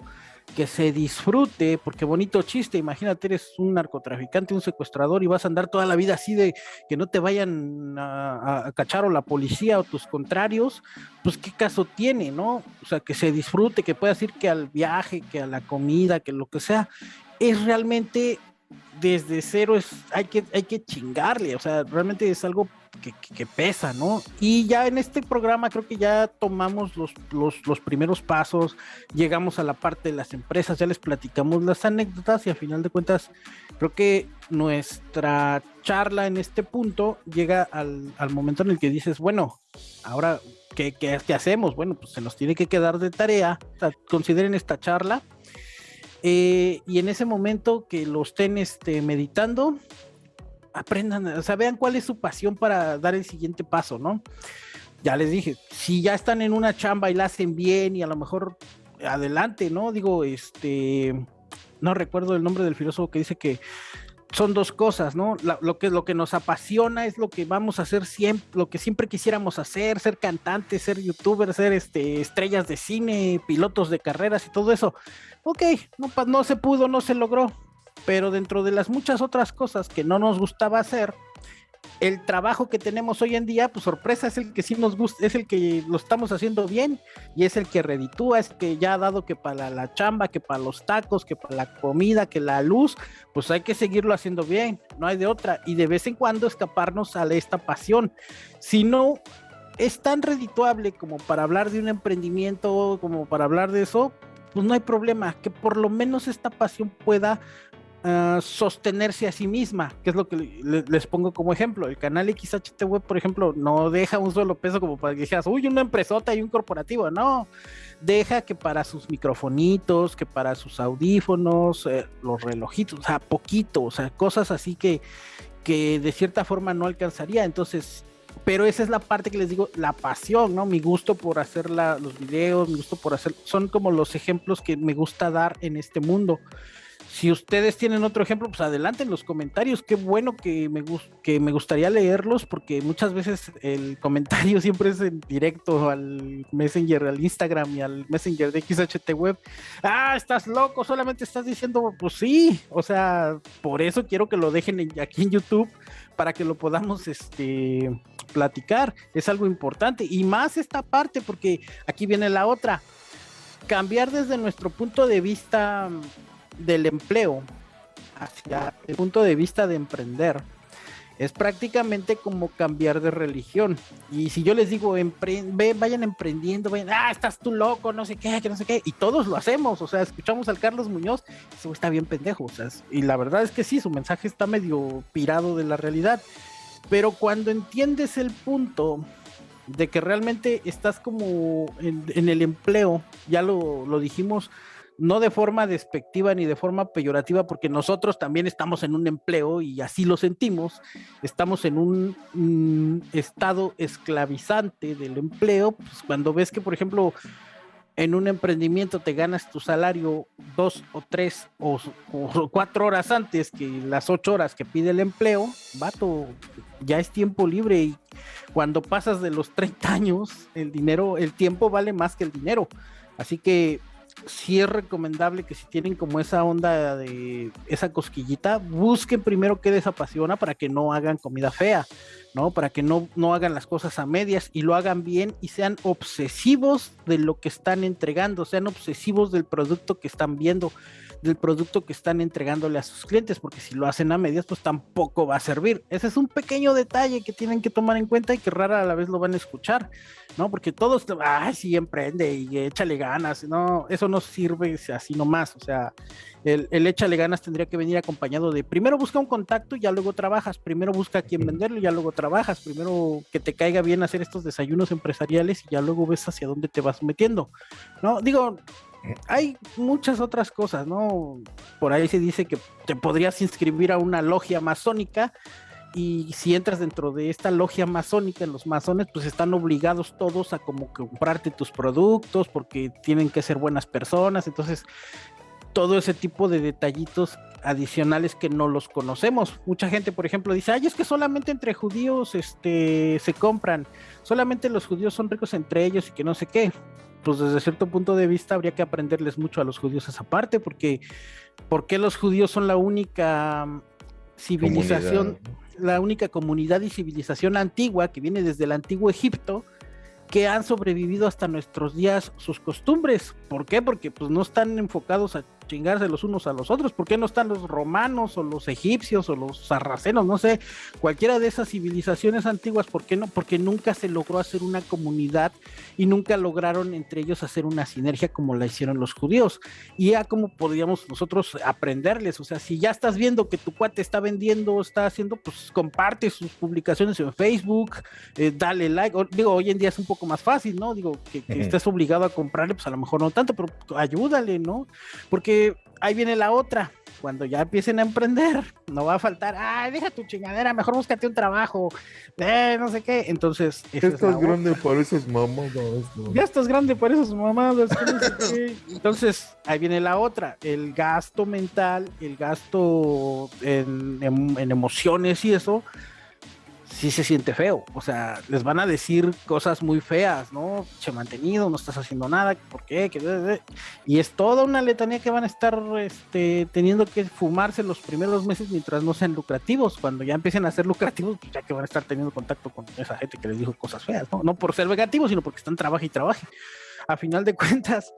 que se disfrute, porque bonito chiste, imagínate, eres un narcotraficante, un secuestrador y vas a andar toda la vida así de que no te vayan a, a, cachar o la policía o tus contrarios, pues qué caso tiene, ¿no? O sea, que se disfrute, que puedas ir que al viaje, que a la comida, que lo que sea, es realmente desde cero es, hay que, hay que chingarle, o sea, realmente es algo que, pesa, ¿no? Y ya en este programa creo que ya tomamos los, los, primeros pasos, llegamos a la parte de las empresas, ya les platicamos las anécdotas y a final de cuentas creo que nuestra charla en este punto llega al, momento en el que dices, bueno, ahora, ¿qué, qué, qué hacemos? Bueno, pues se nos tiene que quedar de tarea, consideren esta charla eh, y en ese momento que lo estén este, meditando, aprendan, o sea, vean cuál es su pasión para dar el siguiente paso, ¿no? Ya les dije, si ya están en una chamba y la hacen bien y a lo mejor adelante, ¿no? Digo, este, no recuerdo el nombre del filósofo que dice que son dos cosas, ¿no? lo, que, lo que nos apasiona es lo que vamos a hacer siempre, lo que siempre quisiéramos hacer, ser cantantes, ser youtubers, ser este, estrellas de cine, pilotos de carreras y todo eso. Ok, no, no se pudo, no se logró, pero dentro de las muchas otras cosas que no nos gustaba hacer, el trabajo que tenemos hoy en día, pues sorpresa, es el que sí nos gusta, es el que lo estamos haciendo bien y es el que reditúa, es que ya ha dado que para la chamba, que para los tacos, que para la comida, que la luz, pues hay que seguirlo haciendo bien, no hay de otra. Y de vez en cuando escaparnos a esta pasión. Si no es tan redituable como para hablar de un emprendimiento, como para hablar de eso, pues no hay problema, que por lo menos esta pasión pueda Sostenerse a sí misma, que es lo que les pongo como ejemplo. El canal XHTV, por ejemplo, no deja un solo peso como para que dijeras, uy, una empresota y un corporativo, no. Deja que para sus microfonitos, que para sus audífonos, eh, los relojitos, o sea, poquito, o sea, cosas así que, que de cierta forma no alcanzaría. Entonces, pero esa es la parte que les digo, la pasión, ¿no? Mi gusto por hacer los videos, mi gusto por hacer, son como los ejemplos que me gusta dar en este mundo. Si ustedes tienen otro ejemplo, pues adelante en los comentarios. Qué bueno que me, que me gustaría leerlos porque muchas veces el comentario siempre es en directo al Messenger, al Instagram y al Messenger de XHT Web. Ah, estás loco, solamente estás diciendo, pues sí. O sea, por eso quiero que lo dejen aquí en YouTube para que lo podamos este, platicar. Es algo importante. Y más esta parte porque aquí viene la otra. Cambiar desde nuestro punto de vista del empleo hacia el punto de vista de emprender es prácticamente como cambiar de religión. Y si yo les digo, vayan emprendiendo, vayan, ah, estás tú loco, no sé qué, que no sé qué, y todos lo hacemos, o sea, escuchamos al Carlos Muñoz, eso está bien pendejo, y la verdad es que sí, su mensaje está medio pirado de la realidad, pero cuando entiendes el punto de que realmente estás como en, el empleo, ya lo, lo dijimos, no de forma despectiva ni de forma peyorativa, porque nosotros también estamos en un empleo y así lo sentimos, estamos en un mm, estado esclavizante del empleo, pues cuando ves que, por ejemplo, en un emprendimiento te ganas tu salario dos o tres o, cuatro horas antes que las ocho horas que pide el empleo, vato, ya es tiempo libre y cuando pasas de los 30 años, el dinero, el tiempo vale más que el dinero. Así que sí es recomendable que si tienen como esa onda de esa cosquillita, busquen primero qué les apasiona para que no hagan comida fea, ¿no? Para que no, no hagan las cosas a medias y lo hagan bien y sean obsesivos de lo que están entregando, sean obsesivos del producto que están viendo del producto que están entregándole a sus clientes, porque si lo hacen a medias, pues tampoco va a servir. Ese es un pequeño detalle que tienen que tomar en cuenta y que rara a la vez lo van a escuchar, ¿no? Porque todos, ay, sí, emprende y échale ganas, no, eso no sirve así nomás, o sea, el, el, échale ganas tendría que venir acompañado de primero busca un contacto y ya luego trabajas, primero busca a quién venderlo y ya luego trabajas, primero que te caiga bien hacer estos desayunos empresariales y ya luego ves hacia dónde te vas metiendo, ¿no? Digo, hay muchas otras cosas, ¿no? Por ahí se dice que te podrías inscribir a una logia masónica y si entras dentro de esta logia masónica, los masones pues están obligados todos a como comprarte tus productos porque tienen que ser buenas personas, entonces todo ese tipo de detallitos adicionales que no los conocemos. Mucha gente, por ejemplo, dice, ay, es que solamente entre judíos este, se compran, solamente los judíos son ricos entre ellos y que no sé qué pues desde cierto punto de vista habría que aprenderles mucho a los judíos esa parte, porque porque los judíos son la única civilización, la única comunidad y civilización antigua que viene desde el antiguo Egipto, que han sobrevivido hasta nuestros días sus costumbres. ¿Por qué? Porque pues no están enfocados a chingarse los unos a los otros. ¿Por qué no están los romanos o los egipcios o los sarracenos? No sé, cualquiera de esas civilizaciones antiguas, ¿por qué no? Porque nunca se logró hacer una comunidad y nunca lograron entre ellos hacer una sinergia como la hicieron los judíos. Y ya como podríamos nosotros aprenderles, o sea, si ya estás viendo que tu cuate está vendiendo, está haciendo, pues comparte sus publicaciones en Facebook, eh, dale like. digo, hoy en día es un poco más fácil, ¿no? Digo, que, que estés obligado a comprarle, pues a lo mejor no tanto, pero ayúdale, ¿no? Porque ahí viene la otra. Cuando ya empiecen a emprender, no va a faltar, ay, deja tu chingadera, mejor búscate un trabajo, eh, no sé qué. Entonces, ya estás grande para esas mamadas. Ya estás grande para esas mamadas. Entonces, ahí viene la otra, el gasto mental, el gasto en emociones y eso, sí se siente feo. O sea, les van a decir cosas muy feas, ¿no? Che mantenido, no estás haciendo nada, ¿por qué? Y es toda una letanía que van a estar este, teniendo que fumarse los primeros meses mientras no sean lucrativos. Cuando ya empiecen a ser lucrativos, pues ya que van a estar teniendo contacto con esa gente que les dijo cosas feas, ¿no? No por ser negativos, sino porque están trabajo y trabaje. A final de cuentas,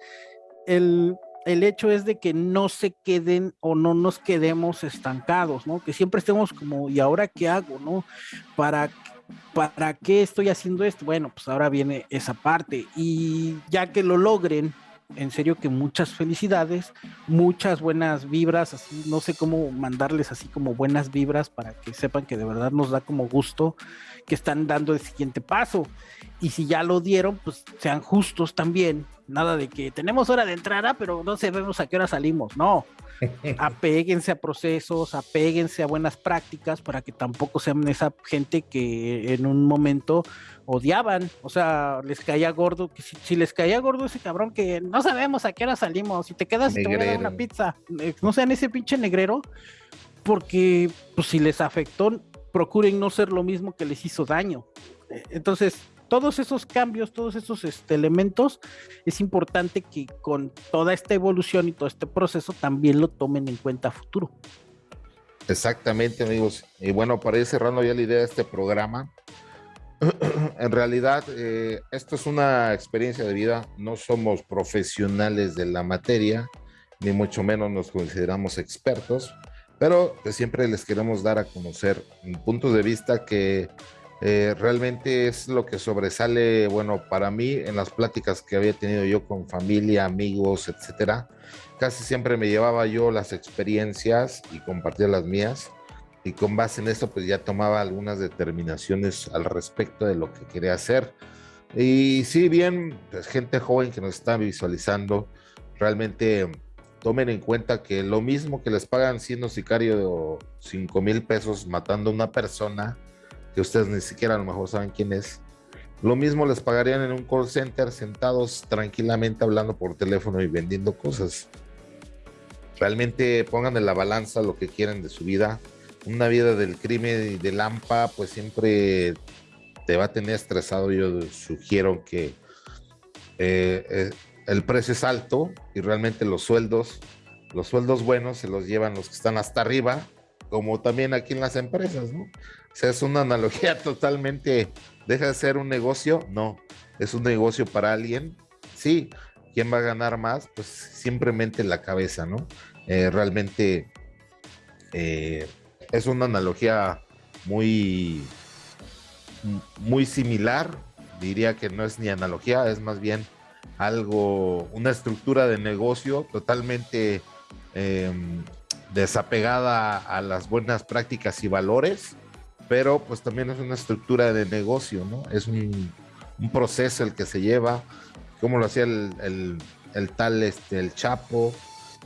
el, el hecho es de que no se queden o no nos quedemos estancados, ¿no? Que siempre estemos como, ¿y ahora qué hago, no? ¿Para, para qué estoy haciendo esto? Bueno, pues ahora viene esa parte y ya que lo logren, en serio que muchas felicidades, muchas buenas vibras, así, no sé cómo mandarles así como buenas vibras para que sepan que de verdad nos da como gusto que están dando el siguiente paso. Y si ya lo dieron, pues sean justos también. Nada de que tenemos hora de entrada, pero no sabemos a qué hora salimos. No, apéguense a procesos, apéguense a buenas prácticas para que tampoco sean esa gente que en un momento odiaban, o sea, les caía gordo, que si, les caía gordo ese cabrón que no sabemos a qué hora salimos, si te quedas y te voy a dar una pizza, eh, no sean ese pinche negrero, porque pues si les afectó, procuren no ser lo mismo que les hizo daño. Eh, entonces, todos esos cambios, todos esos este, elementos, es importante que con toda esta evolución y todo este proceso también lo tomen en cuenta futuro. Exactamente, amigos. Y bueno, para ir cerrando ya la idea de este programa, en realidad eh, esto es una experiencia de vida, no somos profesionales de la materia, ni mucho menos nos consideramos expertos, pero siempre les queremos dar a conocer puntos de vista que eh, realmente es lo que sobresale, bueno, para mí en las pláticas que había tenido yo con familia, amigos, etcétera. Casi siempre me llevaba yo las experiencias y compartía las mías. Y con base en eso, pues ya tomaba algunas determinaciones al respecto de lo que quería hacer. Y si bien, pues gente joven que nos está visualizando, realmente tomen en cuenta que lo mismo que les pagan siendo sicario de 5 mil pesos matando a una persona, que ustedes ni siquiera a lo mejor saben quién es. Lo mismo les pagarían en un call center sentados tranquilamente hablando por teléfono y vendiendo cosas. Realmente pongan en la balanza lo que quieren de su vida. Una vida del crimen y del AMPA pues siempre te va a tener estresado. Yo sugiero que eh, eh, el precio es alto y realmente los sueldos, los sueldos buenos se los llevan los que están hasta arriba, como también aquí en las empresas, ¿no? O sea, es una analogía totalmente, deja de ser un negocio, no, es un negocio para alguien, sí, ¿quién va a ganar más? Pues simplemente la cabeza, ¿no? Eh, realmente eh, es una analogía muy, muy similar, diría que no es ni analogía, es más bien algo, una estructura de negocio totalmente em, desapegada a las buenas prácticas y valores pero pues también es una estructura de negocio, ¿no? Es un, proceso el que se lleva, como lo hacía el, tal, este, el Chapo,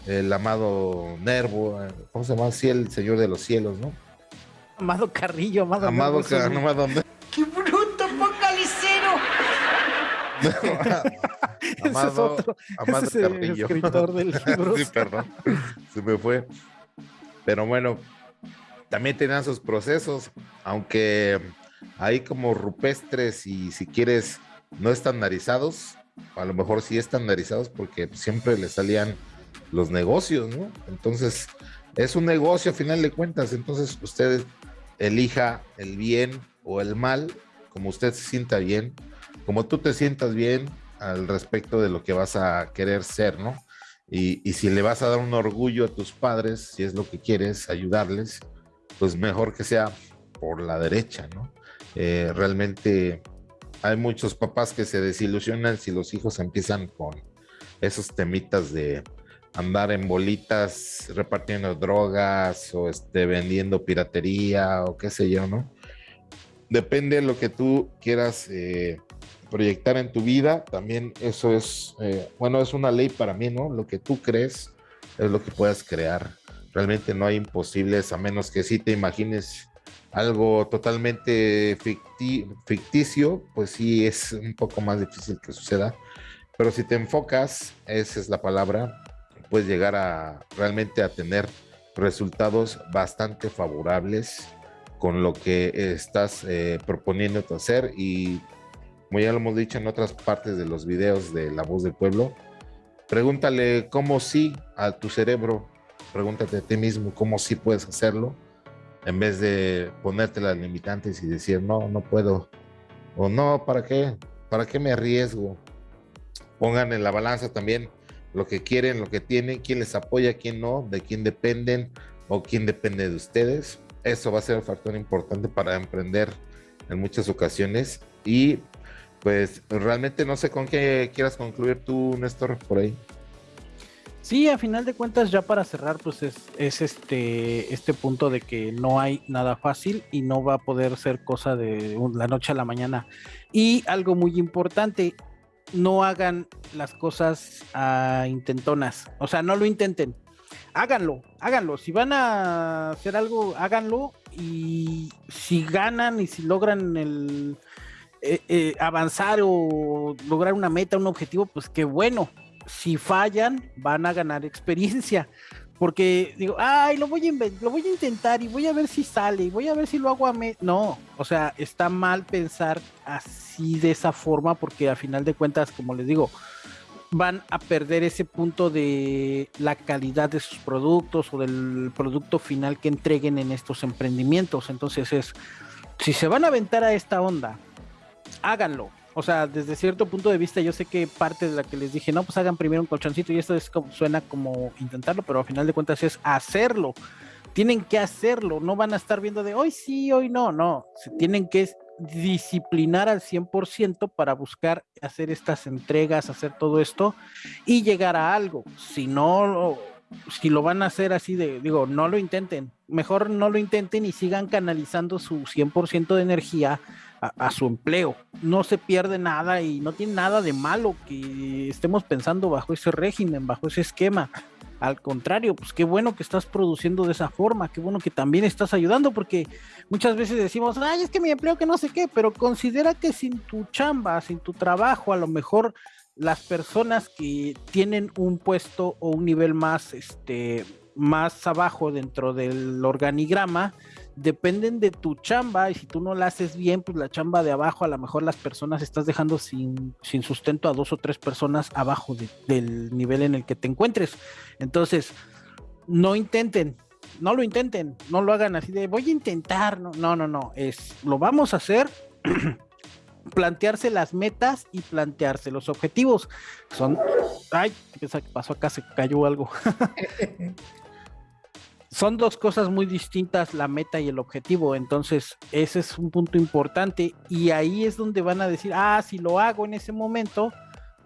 el amado Nervo, ¿cómo se llama así? El Señor de los Cielos, ¿no? Amado Carrillo, amado Amado, Carrillo, amado ¡Qué bruto, focalicero! amado, es otro, amado ese es Carrillo. El escritor del libro. sí, perdón, se me fue. Pero bueno, también tenían sus procesos, aunque hay como rupestres y si quieres no estandarizados, a lo mejor sí estandarizados porque siempre le salían los negocios, ¿no? Entonces, es un negocio a final de cuentas, entonces usted elija el bien o el mal, como usted se sienta bien, como tú te sientas bien al respecto de lo que vas a querer ser, ¿no? Y, si le vas a dar un orgullo a tus padres, si es lo que quieres, ayudarles, pues mejor que sea por la derecha, ¿no? Eh, realmente hay muchos papás que se desilusionan si los hijos empiezan con esos temitas de andar en bolitas repartiendo drogas o este, vendiendo piratería o qué sé yo, ¿no? Depende de lo que tú quieras eh, proyectar en tu vida, también eso es, eh, bueno, es una ley para mí, ¿no? Lo que tú crees es lo que puedas crear realmente no hay imposibles a menos que sí te imagines algo totalmente ficticio, pues sí es un poco más difícil que suceda. Pero si te enfocas, esa es la palabra, puedes llegar a realmente a tener resultados bastante favorables con lo que estás eh, proponiendo hacer y como ya lo hemos dicho en otras partes de los videos de La Voz del Pueblo, pregúntale cómo sí a tu cerebro pregúntate a ti mismo cómo sí puedes hacerlo, en vez de ponerte las limitantes y decir, no, no puedo, o no, ¿para qué? ¿Para qué me arriesgo? Pongan en la balanza también lo que quieren, lo que tienen, quién les apoya, quién no, de quién dependen o quién depende de ustedes. Eso va a ser un factor importante para emprender en muchas ocasiones. Y pues realmente no sé con qué quieras concluir tú, Néstor, por ahí. Sí, a final de cuentas, ya para cerrar, pues es, es, este, este punto de que no hay nada fácil y no va a poder ser cosa de la noche a la mañana. Y algo muy importante, no hagan las cosas a intentonas, o sea, no lo intenten, háganlo, háganlo. Si van a hacer algo, háganlo y si ganan y si logran el eh, eh, avanzar o lograr una meta, un objetivo, pues qué bueno si fallan, van a ganar experiencia. Porque digo, ay, lo voy a lo voy a intentar y voy a ver si sale y voy a ver si lo hago a me. No, o sea, está mal pensar así de esa forma, porque a final de cuentas, como les digo, van a perder ese punto de la calidad de sus productos o del producto final que entreguen en estos emprendimientos. Entonces es, si se van a aventar a esta onda, háganlo, o sea, desde cierto punto de vista, yo sé que parte de la que les dije, no, pues hagan primero un colchoncito y esto es como, suena como intentarlo, pero al final de cuentas es hacerlo. Tienen que hacerlo, no van a estar viendo de hoy sí, hoy no, no. Se tienen que disciplinar al 100% para buscar hacer estas entregas, hacer todo esto y llegar a algo. Si no, si lo van a hacer así de, digo, no lo intenten, mejor no lo intenten y sigan canalizando su 100% de energía a, su empleo. No se pierde nada y no tiene nada de malo que estemos pensando bajo ese régimen, bajo ese esquema. Al contrario, pues qué bueno que estás produciendo de esa forma, qué bueno que también estás ayudando, porque muchas veces decimos, ay, es que mi empleo que no sé qué, pero considera que sin tu chamba, sin tu trabajo, a lo mejor las personas que tienen un puesto o un nivel más, este, más abajo dentro del organigrama, dependen de tu chamba y si tú no la haces bien, pues la chamba de abajo a lo mejor las personas estás dejando sin, sin sustento a dos o tres personas abajo del nivel en el que te encuentres. Entonces, no intenten, no lo intenten, no lo hagan así de voy a intentar, no, no, no, no, es lo vamos a hacer. plantearse las metas y plantearse los objetivos. Son, ay, ¿qué pasó acá? Se cayó algo. son dos cosas muy distintas, la meta y el objetivo. Entonces, ese es un punto importante. Y ahí es donde van a decir, ah, si lo hago en ese momento,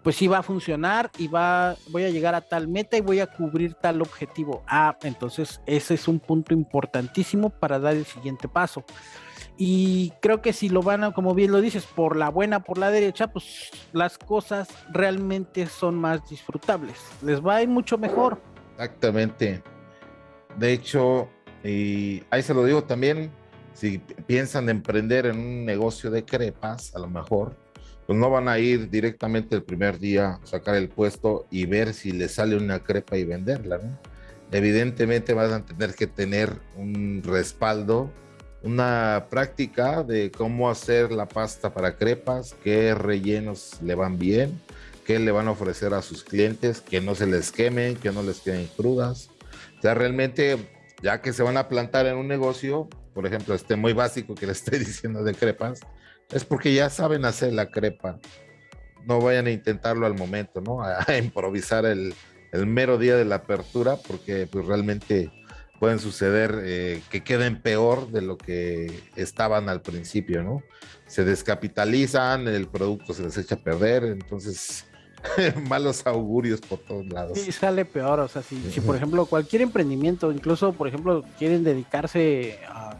pues sí va a funcionar y va, voy a llegar a tal meta y voy a cubrir tal objetivo. Ah, entonces ese es un punto importantísimo para dar el siguiente paso. Y creo que si lo van a, como bien lo dices, por la buena, por la derecha, pues las cosas realmente son más disfrutables. Les va a ir mucho mejor. Exactamente. De hecho, y ahí se lo digo también, si piensan emprender en un negocio de crepas, a lo mejor, pues no van a ir directamente el primer día a sacar el puesto y ver si les sale una crepa y venderla, ¿no? Evidentemente van a tener que tener un respaldo, una práctica de cómo hacer la pasta para crepas, qué rellenos le van bien, qué le van a ofrecer a sus clientes, que no se les quemen, que no les queden crudas o sea, realmente, ya que se van a plantar en un negocio, por ejemplo, este muy básico que le estoy diciendo de crepas, es porque ya saben hacer la crepa. No vayan a intentarlo al momento, ¿no? A, improvisar el, el, mero día de la apertura, porque pues realmente pueden suceder eh, que queden peor de lo que estaban al principio, ¿no? Se descapitalizan, el producto se les echa a perder, entonces malos augurios por todos lados. Sí, sale peor, o sea, si, si por ejemplo cualquier emprendimiento, incluso por ejemplo quieren dedicarse a,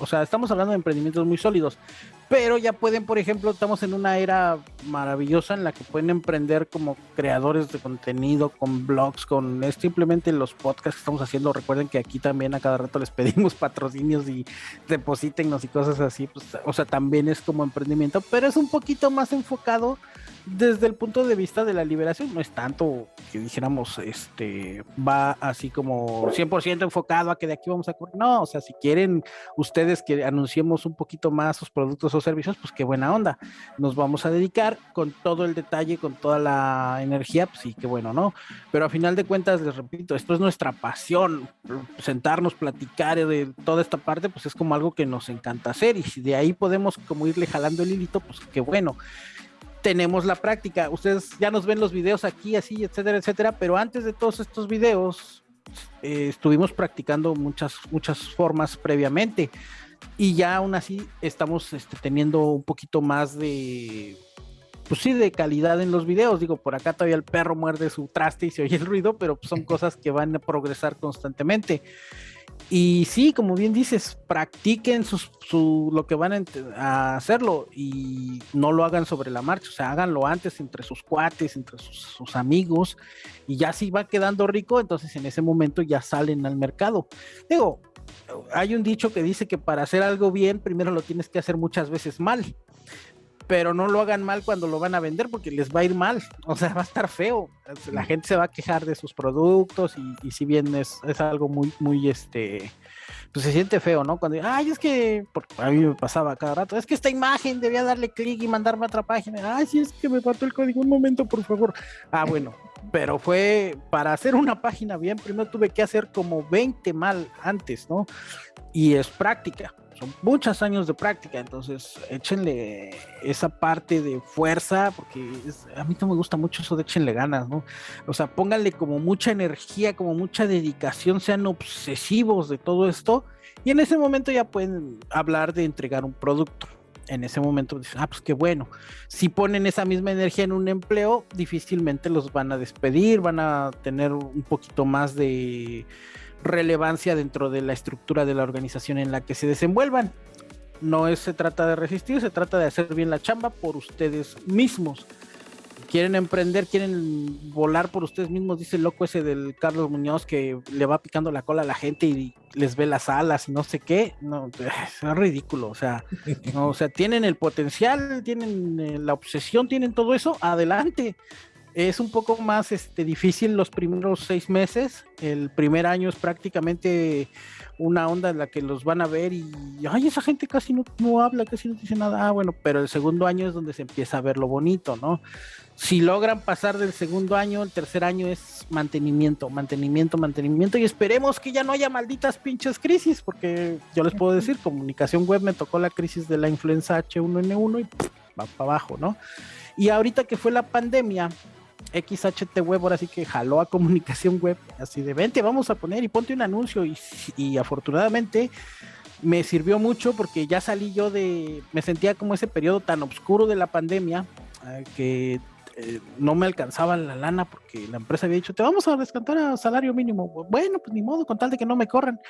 o sea, estamos hablando de emprendimientos muy sólidos, pero ya pueden, por ejemplo, estamos en una era maravillosa en la que pueden emprender como creadores de contenido, con blogs, con simplemente los podcasts que estamos haciendo. Recuerden que aquí también a cada rato les pedimos patrocinios y deposítennos y cosas así, pues, o sea, también es como emprendimiento, pero es un poquito más enfocado desde el punto de vista de la liberación, no es tanto que dijéramos, este, va así como 100% enfocado a que de aquí vamos a correr. No, o sea, si quieren ustedes que anunciemos un poquito más sus productos o servicios, pues qué buena onda. Nos vamos a dedicar con todo el detalle, con toda la energía, pues sí, qué bueno, ¿no? Pero a final de cuentas, les repito, esto es nuestra pasión, sentarnos, platicar de toda esta parte, pues es como algo que nos encanta hacer y si de ahí podemos como irle jalando el hilito, pues qué bueno tenemos la práctica. Ustedes ya nos ven los videos aquí, así, etcétera, etcétera, pero antes de todos estos videos eh, estuvimos practicando muchas, muchas formas previamente y ya aún así estamos este, teniendo un poquito más de pues sí, de calidad en los videos. Digo, por acá todavía el perro muerde su traste y se oye el ruido, pero son cosas que van a progresar constantemente. Y sí, como bien dices, practiquen su, lo que van a, hacerlo y no lo hagan sobre la marcha, o sea, háganlo antes entre sus cuates, entre sus, sus, amigos, y ya si va quedando rico, entonces en ese momento ya salen al mercado. Digo, hay un dicho que dice que para hacer algo bien, primero lo tienes que hacer muchas veces mal pero no lo hagan mal cuando lo van a vender porque les va a ir mal, o sea, va a estar feo, la gente se va a quejar de sus productos y, si bien es, es, algo muy, muy, este, pues se siente feo, ¿no? Cuando, ay, es que, a mí me pasaba cada rato, es que esta imagen debía darle clic y mandarme a otra página, ay, sí, es que me faltó el código, un momento, por favor. Ah, bueno, pero fue para hacer una página bien, primero tuve que hacer como 20 mal antes, ¿no? Y es práctica son muchos años de práctica, entonces échenle esa parte de fuerza, porque a mí no me gusta mucho eso de échenle ganas, ¿no? O sea, pónganle como mucha energía, como mucha dedicación, sean obsesivos de todo esto, y en ese momento ya pueden hablar de entregar un producto. En ese momento dicen, ah, pues qué bueno. Si ponen esa misma energía en un empleo, difícilmente los van a despedir, van a tener un poquito más de relevancia dentro de la estructura de la organización en la que se desenvuelvan. No es, se trata de resistir, se trata de hacer bien la chamba por ustedes mismos. Quieren emprender, quieren volar por ustedes mismos, dice el loco ese del Carlos Muñoz que le va picando la cola a la gente y les ve las alas y no sé qué. No, es ridículo. O sea, o sea, tienen el potencial, tienen eh, la obsesión, tienen todo eso, adelante es un poco más este, difícil los primeros seis meses. El primer año es prácticamente una onda en la que los van a ver y, ay, esa gente casi no, no habla, casi no dice nada. Ah, bueno, pero el segundo año es donde se empieza a ver lo bonito, ¿no? Si logran pasar del segundo año, el tercer año es mantenimiento, mantenimiento, mantenimiento y esperemos que ya no haya malditas pinches crisis, porque yo les puedo decir, comunicación web me tocó la crisis de la influenza H1N1 y va para abajo, ¿no? Y ahorita que fue la pandemia, XHT Web ahora sí que jaló a comunicación web, así de vente, vamos a poner y ponte un anuncio y, afortunadamente me sirvió mucho porque ya salí yo de, me sentía como ese periodo tan oscuro de la pandemia eh, que eh, no me alcanzaba la lana porque la empresa había dicho, te vamos a descantar a salario mínimo. Bueno, pues ni modo, con tal de que no me corran.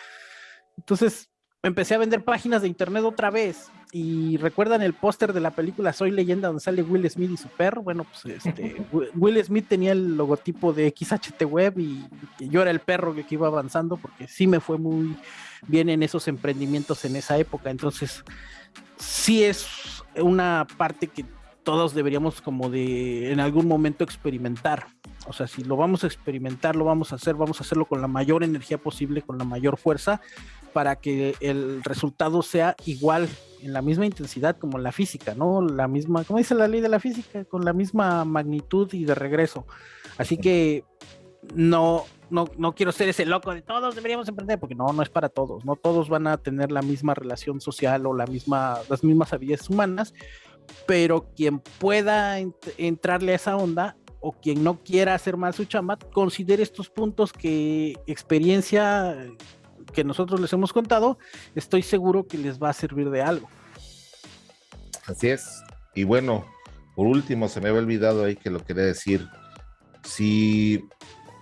Entonces empecé a vender páginas de internet otra vez. Y recuerdan el póster de la película Soy Leyenda donde sale Will Smith y su perro. Bueno, pues este, Will Smith tenía el logotipo de XHT Web y, yo era el perro que, iba avanzando porque sí me fue muy bien en esos emprendimientos en esa época. Entonces, sí es una parte que todos deberíamos como de en algún momento experimentar. O sea, si lo vamos a experimentar, lo vamos a hacer, vamos a hacerlo con la mayor energía posible, con la mayor fuerza para que el resultado sea igual en la misma intensidad como la física, ¿no? La misma, como dice la ley de la física, con la misma magnitud y de regreso. Así que no, no, no quiero ser ese loco de todos deberíamos emprender, porque no, no es para todos, no todos van a tener la misma relación social o la misma, las mismas habilidades humanas, pero quien pueda entrarle a esa onda o quien no quiera hacer más su chamba, considere estos puntos que experiencia que nosotros les hemos contado, estoy seguro que les va a servir de algo. Así es. Y bueno, por último, se me había olvidado ahí que lo quería decir. Si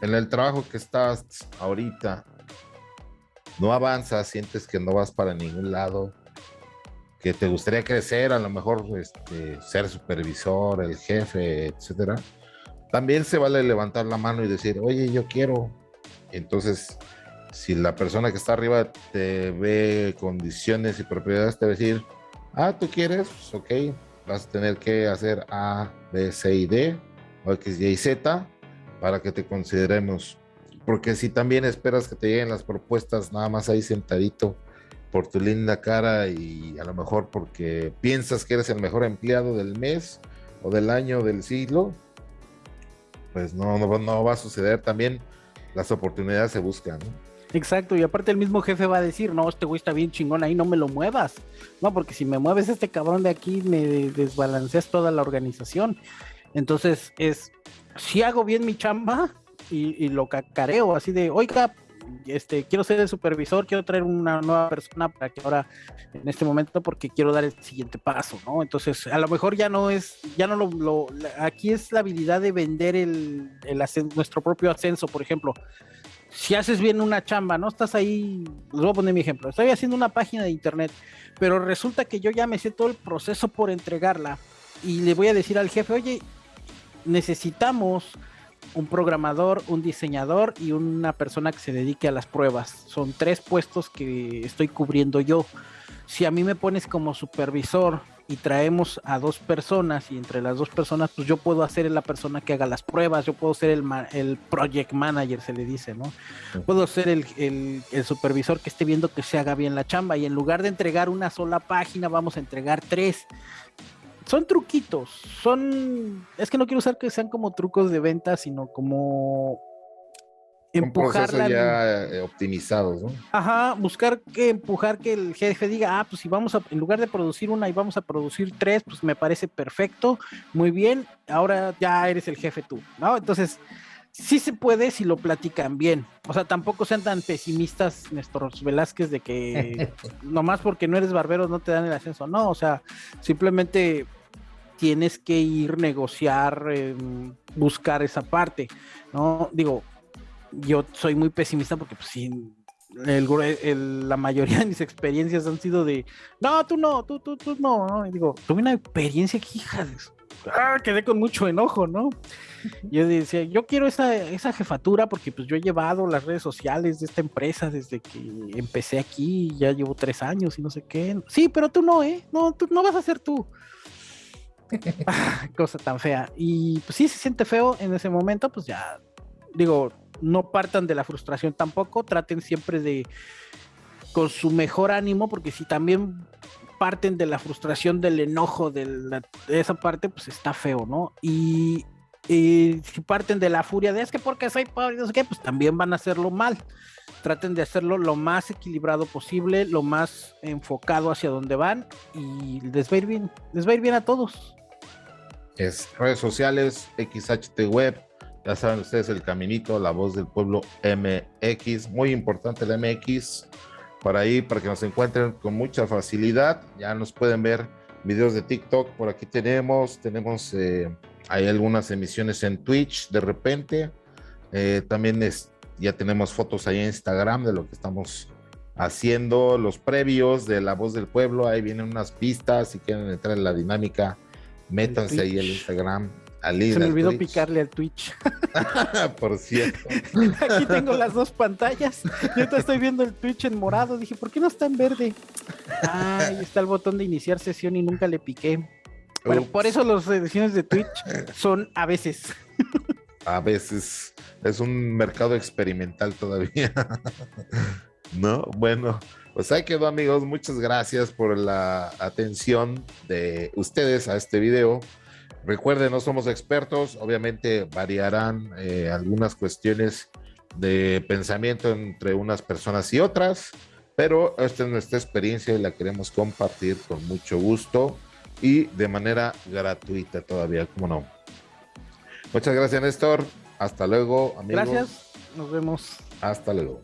en el trabajo que estás ahorita no avanzas, sientes que no vas para ningún lado, que te gustaría crecer, a lo mejor este, ser supervisor, el jefe, etcétera, también se vale levantar la mano y decir, oye, yo quiero. Entonces, si la persona que está arriba te ve condiciones y propiedades, te va a decir, ah, tú quieres, pues, ok, vas a tener que hacer A, B, C y D, o X, Y y Z, para que te consideremos. Porque si también esperas que te lleguen las propuestas nada más ahí sentadito por tu linda cara y a lo mejor porque piensas que eres el mejor empleado del mes o del año del siglo, pues no, no, va a suceder. También las oportunidades se buscan. Exacto, y aparte el mismo jefe va a decir, no, este güey está bien chingón ahí, no me lo muevas. No, porque si me mueves este cabrón de aquí, me desbalanceas toda la organización. Entonces es, si hago bien mi chamba y, lo cacareo, así de, oiga, este, quiero ser el supervisor, quiero traer una nueva persona para que ahora, en este momento, porque quiero dar el siguiente paso, ¿no? Entonces, a lo mejor ya no es, ya no lo, aquí es la habilidad de vender nuestro propio ascenso, por ejemplo. Si haces bien una chamba, ¿no? Estás ahí, les voy a poner mi ejemplo, estoy haciendo una página de internet, pero resulta que yo ya me sé todo el proceso por entregarla y le voy a decir al jefe, oye, necesitamos un programador, un diseñador y una persona que se dedique a las pruebas. Son tres puestos que estoy cubriendo yo. Si a mí me pones como supervisor y traemos a dos personas y entre las dos personas, pues yo puedo hacer la persona que haga las pruebas, yo puedo ser el, el project manager, se le dice, ¿no? Puedo ser el, el, supervisor que esté viendo que se haga bien la chamba y en lugar de entregar una sola página, vamos a entregar tres son truquitos, son, es que no quiero usar que sean como trucos de venta, sino como empujarla. ya eh, optimizados, ¿no? Ajá, buscar que empujar que el jefe diga, ah, pues si vamos a, en lugar de producir una y vamos a producir tres, pues me parece perfecto, muy bien, ahora ya eres el jefe tú, ¿no? Entonces, sí se puede si lo platican bien. O sea, tampoco sean tan pesimistas, Néstor Velázquez, de que nomás porque no eres barbero no te dan el ascenso. No, o sea, simplemente tienes que ir negociar, em, buscar esa parte, ¿no? Digo, yo soy muy pesimista porque pues sí, la mayoría de mis experiencias han sido de, no, tú no, tú, tú, tú no, ¿no? Y digo, tuve una experiencia que, hija ah, quedé con mucho enojo, ¿no? Yo decía, yo quiero esa, esa jefatura porque pues yo he llevado las redes sociales de esta empresa desde que empecé aquí, ya llevo tres años y no sé qué. Sí, pero tú no, ¿eh? No, tú no vas a ser tú. Cosa tan fea. Y pues sí se siente feo en ese momento, pues ya digo, no partan de la frustración tampoco, traten siempre de con su mejor ánimo, porque si también parten de la frustración, del enojo, de, esa parte, pues está feo, ¿no? Y, si parten de la furia de es que porque soy pobre, no sé qué, pues también van a hacerlo mal. Traten de hacerlo lo más equilibrado posible, lo más enfocado hacia donde van y les va a ir bien, les va a ir bien a todos es redes sociales, XHT Web, ya saben ustedes el caminito, la voz del pueblo MX, muy importante el MX, para ahí, para que nos encuentren con mucha facilidad, ya nos pueden ver videos de TikTok, por aquí tenemos, tenemos, eh, hay algunas emisiones en Twitch de repente, eh, también es, ya tenemos fotos ahí en Instagram de lo que estamos haciendo, los previos de La Voz del Pueblo, ahí vienen unas pistas si quieren entrar en la dinámica Métanse ahí al Instagram. Se me olvidó picarle al Twitch. por cierto. Aquí tengo las dos pantallas. Yo te estoy viendo el Twitch en morado. Dije, ¿por qué no está en verde? Ah, ahí está el botón de iniciar sesión y nunca le piqué. Bueno, por eso las ediciones de Twitch son a veces. a veces. Es un mercado experimental todavía. ¿No? Bueno. Pues ahí quedó amigos, muchas gracias por la atención de ustedes a este video. Recuerden, no somos expertos, obviamente variarán eh, algunas cuestiones de pensamiento entre unas personas y otras, pero esta es nuestra experiencia y la queremos compartir con mucho gusto y de manera gratuita todavía, como no. Muchas gracias Néstor, hasta luego amigos. Gracias, nos vemos. Hasta luego.